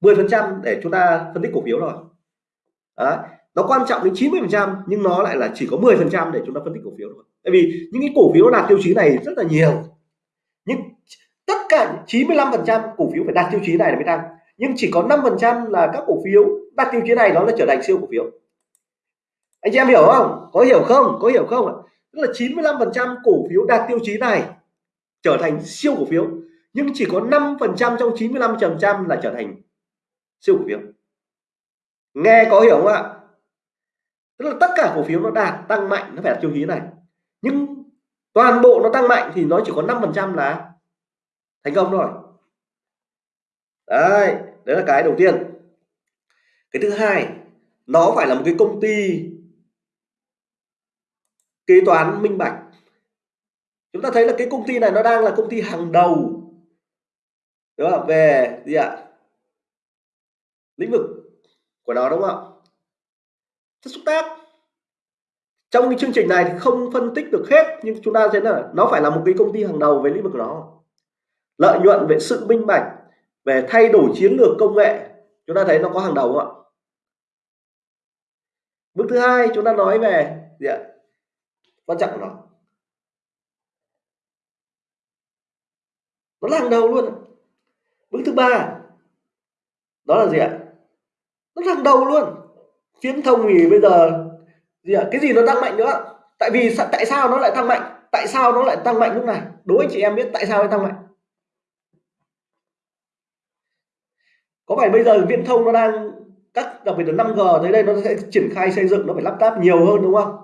10 phần trăm để chúng ta phân tích cổ phiếu rồi đó, nó quan trọng đến 90 phần trăm nhưng nó lại là chỉ có 10 phần trăm để chúng ta phân tích cổ phiếu thôi. Tại vì những cái cổ phiếu đạt tiêu chí này rất là nhiều cả 95 phần trăm cổ phiếu phải đạt tiêu chí này mới tăng nhưng chỉ có 5 phần trăm là các cổ phiếu đạt tiêu chí này nó là trở thành siêu cổ phiếu. Anh chị em hiểu không? Có hiểu không? Có hiểu không ạ? Tức là 95 phần trăm cổ phiếu đạt tiêu chí này trở thành siêu cổ phiếu, nhưng chỉ có 5 phần trăm trong 95 phần trăm là trở thành siêu cổ phiếu. Nghe có hiểu không ạ? Tức là tất cả cổ phiếu nó đạt, tăng mạnh, nó phải đạt tiêu chí này. Nhưng toàn bộ nó tăng mạnh thì nó chỉ có 5 phần trăm là thành công rồi. Đấy đấy là cái đầu tiên. Cái thứ hai, nó phải là một cái công ty kế toán minh bạch. Chúng ta thấy là cái công ty này nó đang là công ty hàng đầu, đúng không? Về gì ạ? Lĩnh vực của nó, đúng không? Chất xúc tác. Trong cái chương trình này thì không phân tích được hết, nhưng chúng ta thấy là, nó phải là một cái công ty hàng đầu về lĩnh vực của nó lợi nhuận về sự minh bạch, về thay đổi chiến lược công nghệ. Chúng ta thấy nó có hàng đầu không ạ? Bước thứ hai, chúng ta nói về gì ạ? Quan trọng của nó. Nó là hàng đầu luôn bước thứ ba, đó là gì ạ? Nó là hàng đầu luôn. Viễn thông thì bây giờ gì ạ? Cái gì nó tăng mạnh nữa? Tại vì tại sao nó lại tăng mạnh? Tại sao nó lại tăng mạnh lúc này? Đối với chị em biết tại sao nó tăng mạnh? Có phải bây giờ viễn thông nó đang các đặc biệt là 5G tới đây nó sẽ triển khai xây dựng, nó phải lắp ráp nhiều hơn đúng không?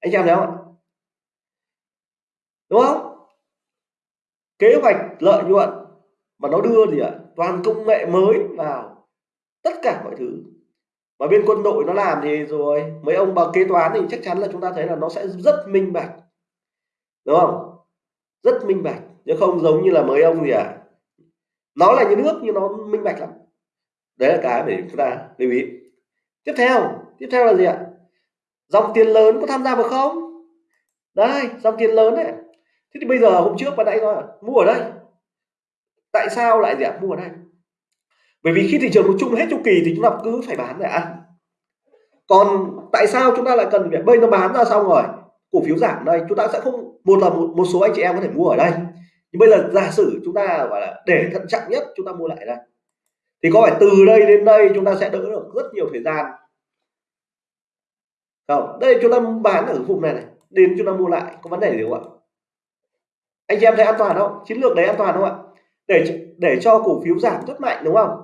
Anh em thấy không đúng không? Kế hoạch lợi nhuận mà nó đưa gì ạ? Toàn công nghệ mới vào tất cả mọi thứ. Và bên quân đội nó làm thì rồi, mấy ông bằng kế toán thì chắc chắn là chúng ta thấy là nó sẽ rất minh bạch. Đúng không? Rất minh bạch, chứ không giống như là mấy ông gì à nó là nhà nước nhưng nó minh bạch lắm đấy là cái để chúng ta lưu ý. Tiếp theo tiếp theo là gì ạ? Dòng tiền lớn có tham gia vào không? Đây dòng tiền lớn đấy. Thế thì bây giờ hôm trước bạn nãy nói mua ở đây. Tại sao lại gì ạ? Mua ở đây. Bởi vì khi thị trường nó chung hết chu kỳ thì chúng ta cứ phải bán để ăn. Còn tại sao chúng ta lại cần phải bây nó bán ra xong rồi? Cổ phiếu giảm đây chúng ta sẽ không một là một, một số anh chị em có thể mua ở đây. Nhưng bây giờ giả sử chúng ta gọi là để thận trọng nhất chúng ta mua lại đây thì có phải từ đây đến đây chúng ta sẽ đỡ được rất nhiều thời gian? Không đây chúng ta bán ở vùng này này đến chúng ta mua lại có vấn đề gì không ạ? Anh chị em thấy an toàn không? Chiến lược đấy an toàn không ạ? Để để cho cổ phiếu giảm rất mạnh đúng không?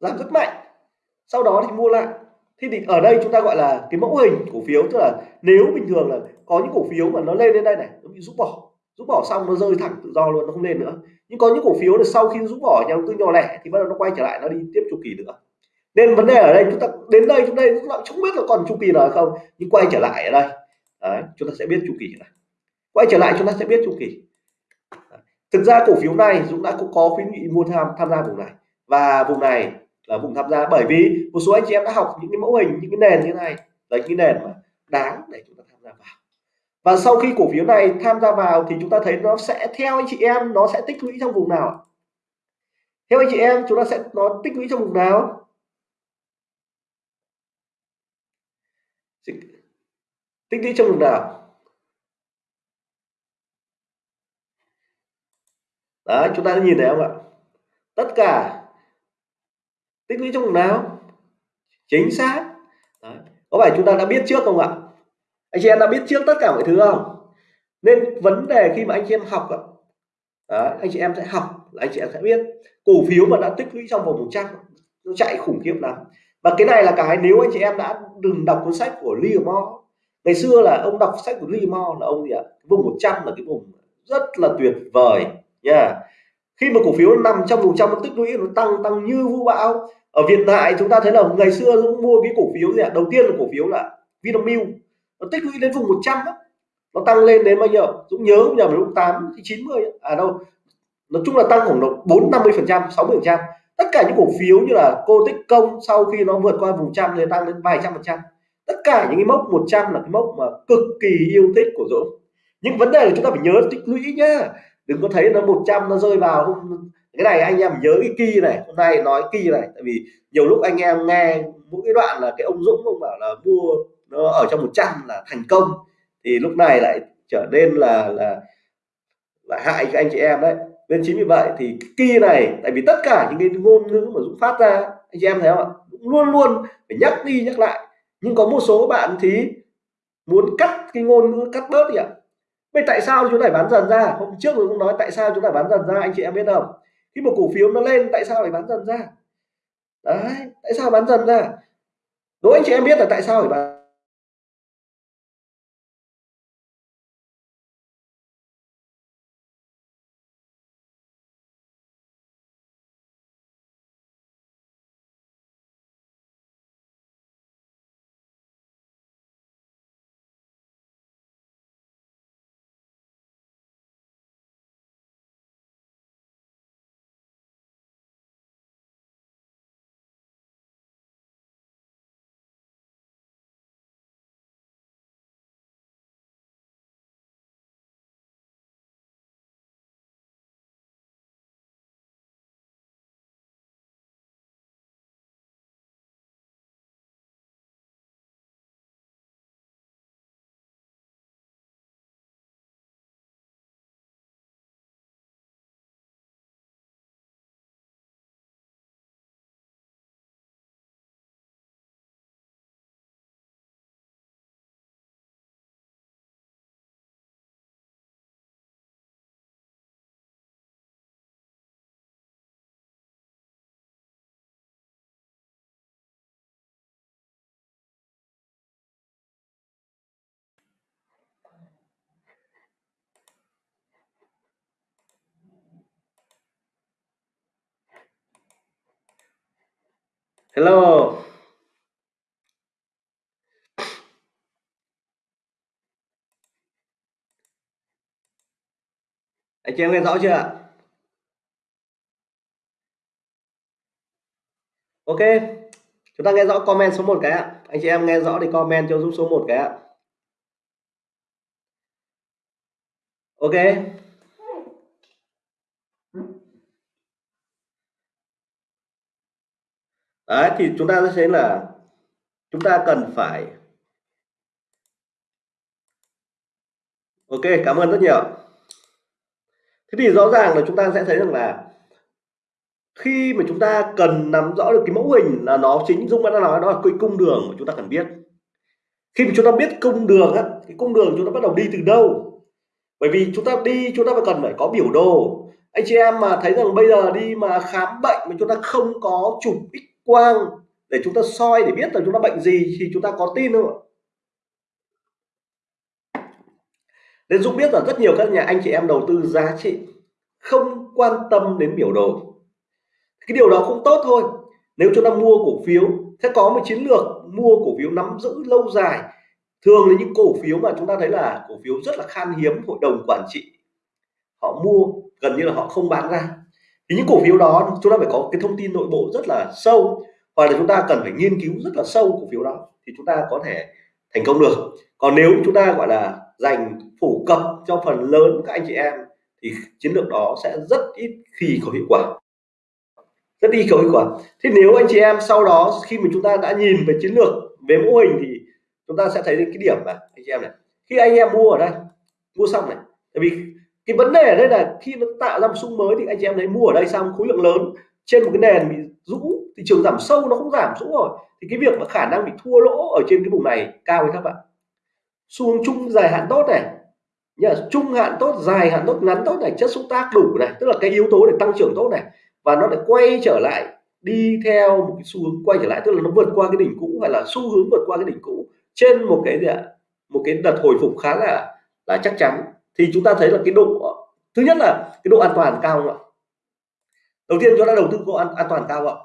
Giảm rất mạnh. Sau đó thì mua lại. Thì, thì ở đây chúng ta gọi là cái mẫu hình cổ phiếu tức là nếu bình thường là có những cổ phiếu mà nó lên đến đây này nó bị rút bỏ rút bỏ xong nó rơi thẳng tự do luôn nó không lên nữa. Nhưng có những cổ phiếu là sau khi rút bỏ nhà đầu tư nhỏ lẻ thì bắt đầu nó quay trở lại nó đi tiếp chu kỳ nữa. Nên vấn đề ở đây chúng ta đến đây chúng ta không biết là còn chu kỳ nào không nhưng quay trở lại ở đây. Đấy, chúng ta sẽ biết chu kỳ này. Quay trở lại chúng ta sẽ biết chu kỳ. Thực ra cổ phiếu này Dũng đã cũng có khuyến nghị mua tham tham gia vùng này. Và vùng này là vùng tham gia bởi vì một số anh chị em đã học những cái mẫu hình những cái nền như thế này. Là những cái nền mà đáng để chúng ta tham gia vào và sau khi cổ phiếu này tham gia vào thì chúng ta thấy nó sẽ theo anh chị em, nó sẽ tích lũy trong vùng nào? Theo anh chị em, chúng ta sẽ, nó tích lũy trong vùng nào? Tích lũy trong vùng nào? Đấy, chúng ta nhìn thấy không ạ? Tất cả tích lũy trong vùng nào? Chính xác. Đấy. có phải chúng ta đã biết trước không ạ? Anh chị em đã biết trước tất cả mọi thứ không? Nên vấn đề khi mà anh chị em học đó, anh chị em sẽ học là anh chị em sẽ biết. Cổ phiếu mà đã tích lũy trong vòng 100 nó chạy khủng khiếp lắm. Và cái này là cái nếu anh chị em đã đừng đọc cuốn sách của Livermore ngày xưa là ông đọc sách của Livermore là ông gì ạ? Vùng 100 là cái vùng rất là tuyệt vời nha. Yeah. khi mà cổ phiếu nằm trong vùng trăm nó tích lũy nó tăng tăng như vũ bão. Ở Việt Nam chúng ta thấy là ngày xưa cũng mua cái cổ phiếu gì ạ? Đầu tiên là cổ phiếu là Vinamilk nó tích lũy đến vùng 100 đó nó tăng lên đến bao nhiêu? Dũng nhớ nhầm lúc 8 thì 90 à đâu. Nói chung là tăng khoảng độ 4 50 phần trăm 60 phần trăm. Tất cả những cổ phiếu như là cô tích công sau khi nó vượt qua vùng trăm thì tăng lên vài trăm phần trăm. Tất cả những cái mốc 100 là cái mốc mà cực kỳ yêu thích của Dũng. Nhưng vấn đề là chúng ta phải nhớ tích lũy nhá. Đừng có thấy nó 100 nó rơi vào cái này anh em nhớ cái kỳ này. Hôm nay nói kỳ này. Tại vì nhiều lúc anh em nghe mỗi cái đoạn là cái ông Dũng ông bảo là mua nó ở trong 100 là thành công, thì lúc này lại trở nên là là là hại các anh chị em đấy. Nên chính vì vậy thì kỳ này, tại vì tất cả những cái ngôn ngữ mà Dũng phát ra, anh chị em thấy không ạ? Luôn luôn phải nhắc đi nhắc lại. Nhưng có một số bạn thì muốn cắt cái ngôn ngữ, cắt bớt đi ạ. Vậy tại sao chúng ta bán dần ra? Hôm trước tôi cũng nói tại sao chúng ta bán dần ra, anh chị em biết không? Khi một cổ phiếu nó lên, tại sao lại bán dần ra? Đấy, tại sao bán dần ra? Đố anh chị em biết là tại sao phải bán hello. Anh chị em nghe rõ chưa ạ? Ok. Chúng ta nghe rõ comment số 1 cái ạ. Anh chị em nghe rõ thì comment cho giúp số 1 cái ạ. Ok. Đấy thì chúng ta sẽ thấy là chúng ta cần phải ok cảm ơn rất nhiều thế thì rõ ràng là chúng ta sẽ thấy rằng là khi mà chúng ta cần nắm rõ được cái mẫu hình là nó chính Dung đã nói đó là cái cung đường mà chúng ta cần biết khi mà chúng ta biết cung đường á cái cung đường chúng ta bắt đầu đi từ đâu bởi vì chúng ta đi chúng ta phải cần phải có biểu đồ anh chị em mà thấy rằng bây giờ đi mà khám bệnh mà chúng ta không có chụp x quang để chúng ta soi để biết là chúng ta bệnh gì thì chúng ta có tin không ạ nên Dũng biết là rất nhiều các nhà anh chị em đầu tư giá trị không quan tâm đến biểu đồ. Cái điều đó không tốt thôi. Nếu chúng ta mua cổ phiếu, sẽ có một chiến lược mua cổ phiếu nắm giữ lâu dài. Thường là những cổ phiếu mà chúng ta thấy là cổ phiếu rất là khan hiếm, hội đồng quản trị họ mua gần như là họ không bán ra thì những cổ phiếu đó chúng ta phải có cái thông tin nội bộ rất là sâu và là chúng ta cần phải nghiên cứu rất là sâu cổ phiếu đó thì chúng ta có thể thành công được. Còn nếu chúng ta gọi là dành phổ cập cho phần lớn các anh chị em thì chiến lược đó sẽ rất ít khi có hiệu quả. Rất ít có hiệu quả. Thế nếu anh chị em sau đó khi mà chúng ta đã nhìn về chiến lược, về mô hình thì chúng ta sẽ thấy cái điểm mà anh chị em này. Khi anh em mua ở đây, mua xong này, tại vì cái vấn đề ở đây là khi nó tạo ra một xung mới thì anh chị em thấy mua ở đây xong khối lượng lớn? Trên một cái nền bị rũ, thị trường giảm sâu nó không giảm rũ rồi. Thì cái việc mà khả năng bị thua lỗ ở trên cái vùng này cao hay các bạn xu hướng chung dài hạn tốt này. Nhá trung hạn tốt, dài hạn tốt, ngắn tốt này, chất xúc tác đủ này. Tức là cái yếu tố để tăng trưởng tốt này. Và nó lại quay trở lại, đi theo một cái xu hướng quay trở lại. Tức là nó vượt qua cái đỉnh cũ hay là xu hướng vượt qua cái đỉnh cũ. Trên một cái gì ạ? Một cái đợt hồi phục khá là là chắc chắn thì chúng ta thấy là cái độ thứ nhất là cái độ an toàn cao không ạ? Đầu tiên chúng ta đầu tư có an, an toàn cao không ạ?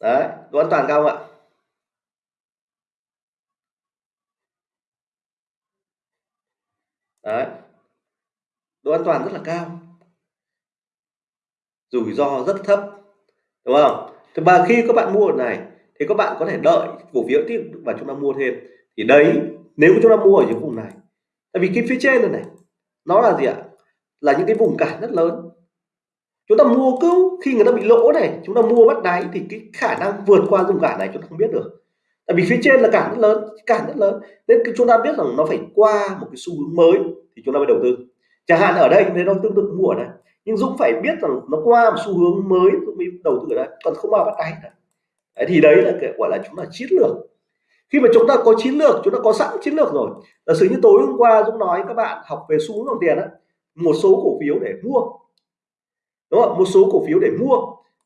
Đấy độ an toàn cao không ạ? Đấy. Độ an toàn rất là cao. Rủi ro rất thấp đúng không? Thì mà khi các bạn mua này, thì các bạn có thể đợi cổ phiếu tiếp và chúng ta mua thêm. Thì đấy, nếu chúng ta mua ở những vùng này, tại vì cái phía trên này này, nó là gì ạ? Là những cái vùng cản rất lớn. Chúng ta mua cứ khi người ta bị lỗ này, chúng ta mua bắt đáy thì cái khả năng vượt qua vùng cản này chúng ta không biết được. Tại vì phía trên là cản rất lớn, cản rất lớn. Nên chúng ta biết rằng nó phải qua một cái xu hướng mới thì chúng ta mới đầu tư. Chẳng hạn ở đây thì nó tương tự mua ở đây nhưng Dũng phải biết rằng nó qua một xu hướng mới Dũng mới đầu tư ở đây còn không bao bắt đáy đấy, thì đấy là cái gọi là chúng ta chiến lược. Khi mà chúng ta có chiến lược chúng ta có sẵn chiến lược rồi. Giả sử như tối hôm qua Dũng nói các bạn học về xu hướng dòng tiền đó một số cổ phiếu để mua. Đúng không? Một số cổ phiếu để mua.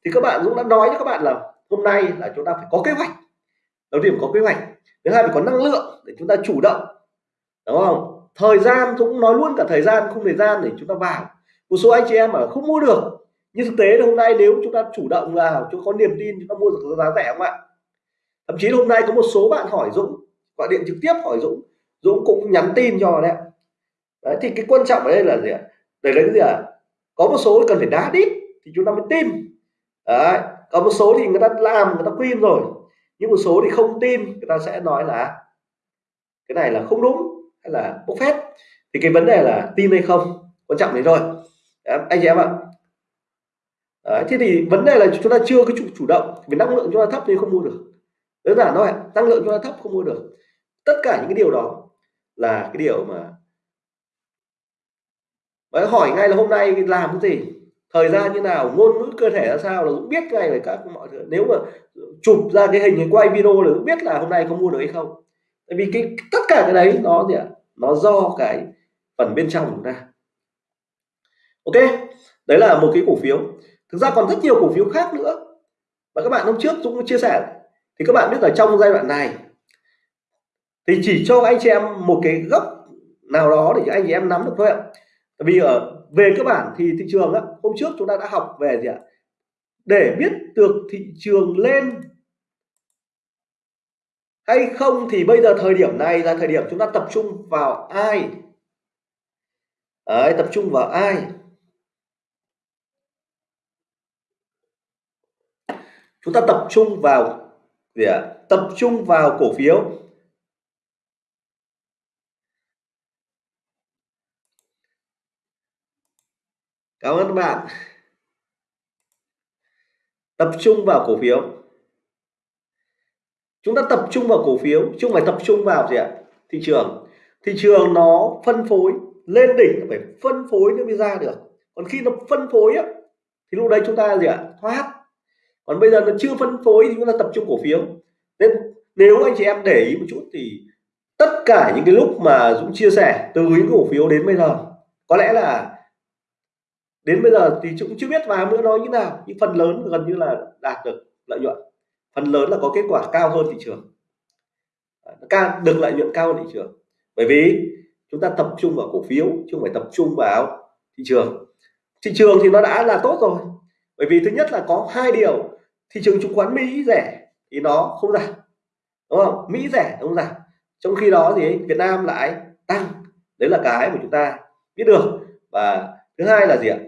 Thì các bạn Dũng đã nói cho các bạn là hôm nay là chúng ta phải có kế hoạch. Đầu tiên có kế hoạch. Thứ hai phải có năng lượng để chúng ta chủ động. Đúng không? Thời gian Dũng nói luôn cả thời gian không thời gian để chúng ta vào một số anh chị em mà không mua được nhưng thực tế hôm nay nếu chúng ta chủ động vào, chúng có niềm tin, chúng ta mua được giá rẻ không ạ? Thậm chí hôm nay có một số bạn hỏi Dũng, gọi điện trực tiếp hỏi Dũng Dũng cũng nhắn tin cho đấy đấy, thì cái quan trọng ở đây là gì ạ? Để lấy cái gì ạ? Có một số cần phải đá đít thì chúng ta mới tin. Đấy, có một số thì người ta làm, người ta quyên rồi, nhưng một số thì không tin, người ta sẽ nói là cái này là không đúng hay là bốc phét. Thì cái vấn đề là tin hay không, quan trọng đấy rồi anh chị em ạ. Đấy, thế thì vấn đề là chúng ta chưa cái chủ chủ động vì năng lượng chúng ta thấp nên không mua được. Đơn giản thôi năng lượng chúng ta thấp không mua được. Tất cả những cái điều đó là cái điều mà Đấy, hỏi ngay là hôm nay làm cái gì? Thời gian như nào? Ngôn ngữ cơ thể là sao? Là cũng biết ngay về các mọi thứ. Nếu mà chụp ra cái hình quay video là cũng biết là hôm nay có mua được hay không. Tại vì cái tất cả cái đấy nó gì ạ? Nó do cái phần bên trong của chúng ta ok đấy là một cái cổ phiếu. Thực ra còn rất nhiều cổ phiếu khác nữa. Và các bạn hôm trước cũng chia sẻ. Thì các bạn biết là trong giai đoạn này thì chỉ cho anh chị em một cái góc nào đó để anh chị em nắm được thôi ạ. Tại vì ở về cơ bản thì thị trường á, hôm trước chúng ta đã học về gì ạ? Để biết được thị trường lên hay không thì bây giờ thời điểm này là thời điểm chúng ta tập trung vào ai? Đấy, tập trung vào ai? Chúng ta tập trung vào gì ạ? Tập trung vào cổ phiếu. Cảm ơn các bạn. Tập trung vào cổ phiếu. Chúng ta tập trung vào cổ phiếu, chứ không phải tập trung vào gì ạ? Thị trường. Thị trường nó phân phối lên đỉnh, phải phân phối nó mới ra được. Còn khi nó phân phối á, thì lúc đấy chúng ta gì ạ? Thoát còn bây giờ nó chưa phân phối thì chúng ta tập trung cổ phiếu. Nên nếu anh chị em để ý một chút thì tất cả những cái lúc mà Dũng chia sẻ từ những cổ phiếu đến bây giờ, có lẽ là đến bây giờ thì cũng chưa biết vài nữa nói như nào, nhưng phần lớn gần như là đạt được lợi nhuận. Phần lớn là có kết quả cao hơn thị trường. Ờ, cao, được lợi nhuận cao hơn thị trường. Bởi vì chúng ta tập trung vào cổ phiếu, chứ không phải tập trung vào thị trường. Thị trường thì nó đã là tốt rồi. Bởi vì thứ nhất là có hai điều thị trường chứng khoán Mỹ rẻ thì nó không giảm. Đúng không? Mỹ rẻ không giảm. Trong khi đó thì Việt Nam lại tăng. Đấy là cái mà chúng ta biết được. Và thứ hai là gì ạ?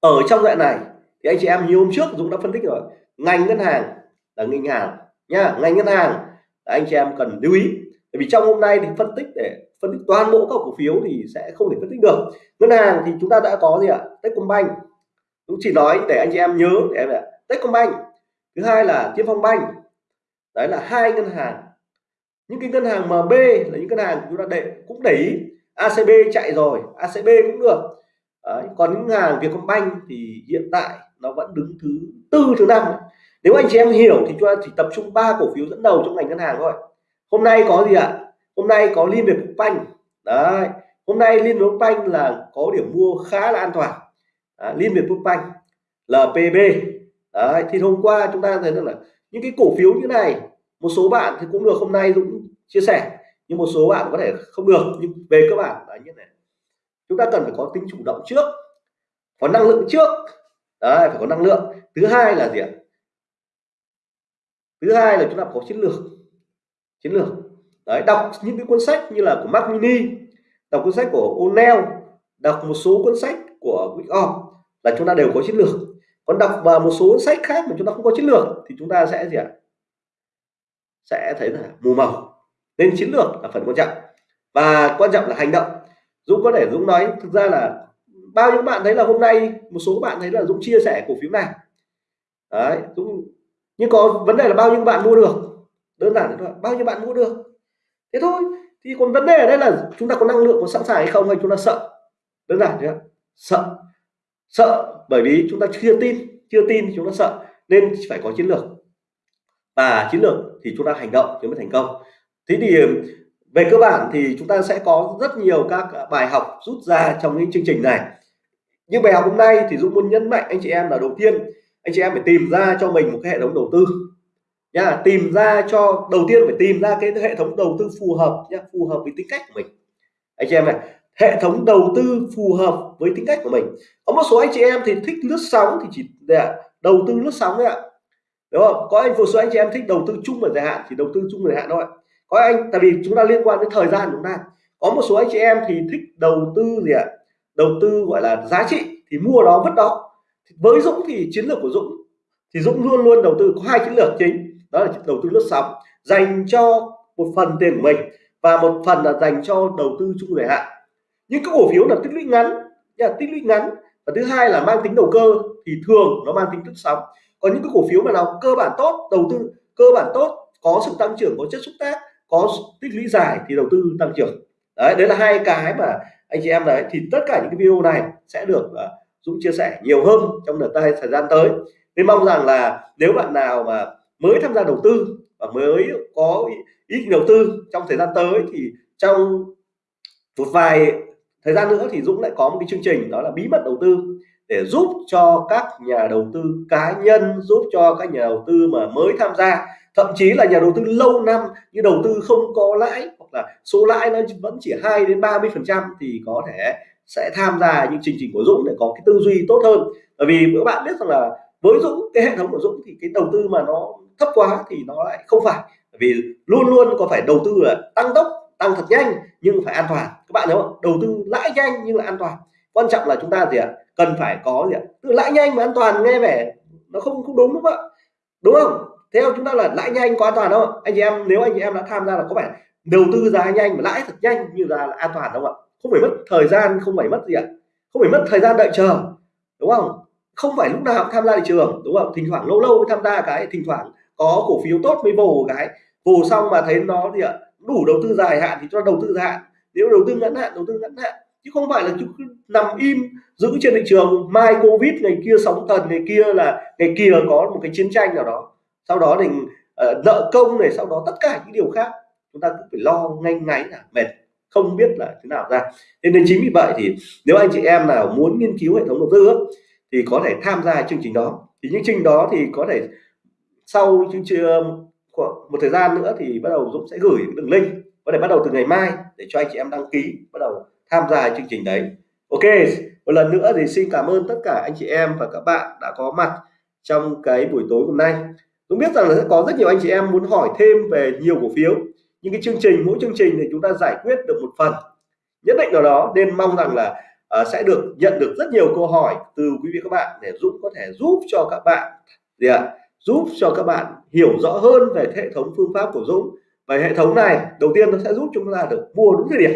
Ở trong đoạn này thì anh chị em như hôm trước Dũng đã phân tích rồi. Ngành ngân hàng là ngân hàng nha, ngành ngân hàng là anh chị em cần lưu ý. Bởi vì trong hôm nay thì phân tích để phân tích toàn bộ các cổ phiếu thì sẽ không thể phân tích được. Ngân hàng thì chúng ta đã có gì ạ? Techcombank. Cũng chỉ nói để anh chị em nhớ, để em ạ Techcombank. Thứ hai là Tiên Phong Bank. Đấy là hai ngân hàng. Những cái ngân hàng MB là những ngân hàng chúng ta để cũng để ý ACB chạy rồi ACB cũng được. Đấy. còn những ngân hàng Vietcombank thì hiện tại nó vẫn đứng thứ tư thứ năm. Nếu anh chị em hiểu thì chúng ta chỉ tập trung ba cổ phiếu dẫn đầu trong ngành ngân hàng thôi. Hôm nay có gì ạ? Hôm nay có liên việt banh đấy hôm nay liên việt banh là có điểm mua khá là an toàn. À, liên việt banh lpb đấy, thì hôm qua chúng ta thấy được là những cái cổ phiếu như này, một số bạn thì cũng được hôm nay dũng chia sẻ, nhưng một số bạn có thể không được, nhưng về cơ bản là như này. Chúng ta cần phải có tính chủ động trước, có năng lượng trước. Đấy, phải có năng lượng. Thứ hai là gì ạ? Thứ hai là chúng ta có chiến lược chiến lược. Đấy, đọc những cái cuốn sách như là của Mac Mini, đọc cuốn sách của O'Neill, đọc một số cuốn sách của Wyckoff là chúng ta đều có chiến lược còn đọc vào một số sách khác mà chúng ta không có chiến lược thì chúng ta sẽ gì ạ? Sẽ thấy là mù màu nên chiến lược là phần quan trọng. Và quan trọng là hành động. Dũng có thể, Dũng nói, thực ra là bao nhiêu bạn thấy là hôm nay một số bạn thấy là Dũng chia sẻ cổ phiếu này. Đấy, Dũng, nhưng có vấn đề là bao nhiêu bạn mua được? Đơn giản thôi, bao nhiêu bạn mua được? Thế thôi, thì còn vấn đề ở đây là chúng ta có năng lượng có sẵn sàng hay không hay chúng ta sợ? Đơn giản thế sợ sợ, bởi vì chúng ta chưa tin chưa tin thì chúng ta sợ, nên phải có chiến lược. Và chiến lược thì chúng ta hành động thì mới thành công. Thế thì về cơ bản thì chúng ta sẽ có rất nhiều các bài học rút ra trong những chương trình này. Như bài học hôm nay thì Dũng muốn nhấn mạnh anh chị em là đầu tiên, anh chị em phải tìm ra cho mình một cái hệ thống đầu tư. Nha tìm ra cho, đầu tiên phải tìm ra cái hệ thống đầu tư phù hợp nha phù hợp với tính cách của mình. Anh chị em này hệ thống đầu tư phù hợp với tính cách của mình. Có một số anh chị em thì thích lướt sóng thì chỉ để đầu tư lướt sóng đấy ạ. Đúng không? Có anh, một số anh chị em thích đầu tư chung và dài hạn thì đầu tư chung và dài hạn thôi. Có anh, tại vì chúng ta liên quan đến thời gian chúng ta. Có một số anh chị em thì thích đầu tư gì ạ? Đầu tư gọi là giá trị, thì mua đó vứt đó với Dũng thì chiến lược của Dũng, thì Dũng luôn luôn đầu tư, có hai chiến lược chính. Đó là đầu tư lướt sóng, dành cho một phần tiền của mình và một phần là dành cho đầu tư chung dài hạn những cái cổ phiếu là tích lũy ngắn là tích lũy ngắn. Và thứ hai là mang tính đầu cơ thì thường nó mang tính tức sóng. Còn những cái cổ phiếu mà nào cơ bản tốt đầu tư cơ bản tốt có sự tăng trưởng có chất xúc tác có tích lũy dài thì đầu tư tăng trưởng. Đấy đấy là hai cái mà anh chị em đấy thì tất cả những cái video này sẽ được uh, Dũng chia sẻ nhiều hơn trong đợt thời gian tới. Nên mong rằng là nếu bạn nào mà mới tham gia đầu tư và mới có ý, đầu tư trong thời gian tới thì trong một vài thời gian nữa thì Dũng lại có một cái chương trình, đó là bí mật đầu tư, để giúp cho các nhà đầu tư cá nhân, giúp cho các nhà đầu tư mà mới tham gia. Thậm chí là nhà đầu tư lâu năm như đầu tư không có lãi, hoặc là số lãi nó vẫn chỉ 2 đến 30 phần trăm thì có thể sẽ tham gia những chương trình của Dũng để có cái tư duy tốt hơn. Bởi vì các bạn biết rằng là với Dũng, cái hệ thống của Dũng thì cái đầu tư mà nó thấp quá thì nó lại không phải. Bởi vì luôn luôn có phải đầu tư là tăng tốc, tăng thật nhanh nhưng phải an toàn. Các bạn hiểu không? Đầu tư lãi nhanh nhưng là an toàn. Quan trọng là chúng ta gì ạ? Cần phải có gì ạ? Từ lãi nhanh mà an toàn nghe vẻ nó không không đúng đúng không ạ? Đúng không? Theo chúng ta là lãi nhanh có an toàn không? Anh chị em nếu anh chị em đã tham gia là có phải đầu tư giá nhanh mà lãi thật nhanh như là, là an toàn đúng không ạ? Không phải mất thời gian không phải mất gì ạ? Không phải mất thời gian đợi chờ đúng không? Không phải lúc nào cũng tham gia thị trường đúng không? Thỉnh thoảng lâu lâu mới tham gia cái thỉnh thoảng có cổ phiếu tốt mới vồ cái. Vồ xong mà thấy nó gì ạ? Đủ đầu tư dài hạn thì cho đầu tư dài hạn. Nếu đầu tư ngắn hạn đầu tư ngắn hạn. Chứ không phải là chúng nằm im giữ trên thị trường mai covid ngày kia sóng thần ngày kia là ngày kia có một cái chiến tranh nào đó. Sau đó thì uh, nợ công này sau đó tất cả những điều khác. Chúng ta cũng phải lo ngay ngáy là mệt không biết là thế nào ra. Nên chính vì vậy thì nếu anh chị em nào muốn nghiên cứu hệ thống đầu tư thì có thể tham gia chương trình đó. Thì những chương trình đó thì có thể sau chương trình Vâng, một thời gian nữa thì bắt đầu Dũng sẽ gửi đường link. Có thể bắt đầu từ ngày mai để cho anh chị em đăng ký bắt đầu tham gia chương trình đấy. Ok một lần nữa thì xin cảm ơn tất cả anh chị em và các bạn đã có mặt trong cái buổi tối hôm nay. Tôi biết rằng là sẽ có rất nhiều anh chị em muốn hỏi thêm về nhiều cổ phiếu nhưng cái chương trình mỗi chương trình thì chúng ta giải quyết được một phần. Nhất định nào đó nên mong rằng là uh, sẽ được nhận được rất nhiều câu hỏi từ quý vị các bạn để Dũng có thể giúp cho các bạn. Gì ạ giúp cho các bạn hiểu rõ hơn về hệ thống phương pháp của Dũng. Và hệ thống này, đầu tiên nó sẽ giúp chúng ta được mua đúng thời điểm.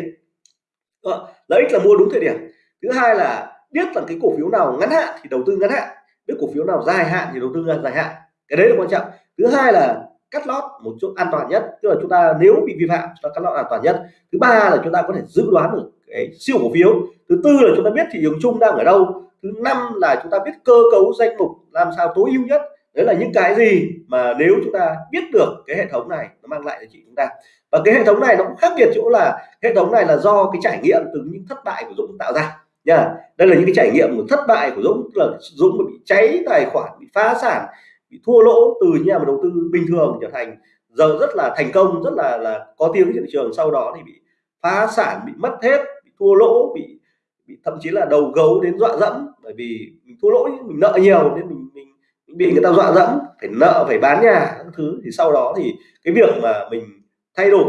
Ờ, lợi ích là mua đúng thời điểm. Thứ hai là biết là cái cổ phiếu nào ngắn hạn thì đầu tư ngắn hạn. Biết cổ phiếu nào dài hạn thì đầu tư dài hạn. Cái đấy là quan trọng. Thứ hai là cắt lót một chỗ an toàn nhất. Tức là chúng ta nếu bị vi phạm, chúng ta cắt lót an toàn nhất. Thứ ba là chúng ta có thể dự đoán được cái siêu cổ phiếu. Thứ tư là chúng ta biết thị trường chung đang ở đâu. Thứ năm là chúng ta biết cơ cấu danh mục làm sao tối ưu nhất đấy là những cái gì mà nếu chúng ta biết được cái hệ thống này nó mang lại cho chị chúng ta. Và cái hệ thống này nó cũng khác biệt chỗ là hệ thống này là do cái trải nghiệm từ những thất bại của Dũng tạo ra nha đây là những cái trải nghiệm của thất bại của Dũng là Dũng bị cháy tài khoản bị phá sản bị thua lỗ từ nhà mà đầu tư bình thường trở thành giờ rất là thành công rất là là có tiếng trên thị trường sau đó thì bị phá sản bị mất hết bị thua lỗ bị, bị thậm chí là đầu gấu đến dọa dẫm bởi vì mình thua lỗ mình nợ nhiều nên mình bị người ta dọa dẫm phải nợ phải bán nhà các thứ. Thì sau đó thì cái việc mà mình thay đổi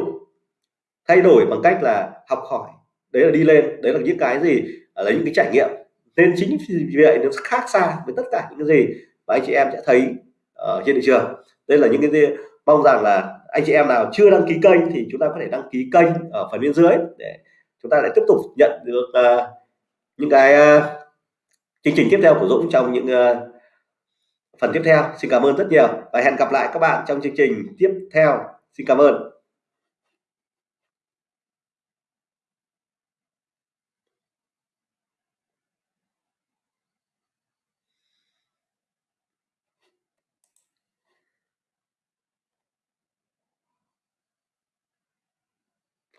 thay đổi bằng cách là học hỏi đấy là đi lên đấy là những cái gì à, lấy những cái trải nghiệm. Nên chính vì vậy nó khác xa với tất cả những cái gì mà anh chị em sẽ thấy ở trên thị trường. Đây là những cái gì mong rằng là anh chị em nào chưa đăng ký kênh thì chúng ta có thể đăng ký kênh ở phần bên dưới để chúng ta lại tiếp tục nhận được uh, những cái uh, chương trình tiếp theo của Dũng trong những uh, phần tiếp theo, xin cảm ơn rất nhiều và hẹn gặp lại các bạn trong chương trình tiếp theo. Xin cảm ơn.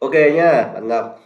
Ok nhá bạn Ngọc.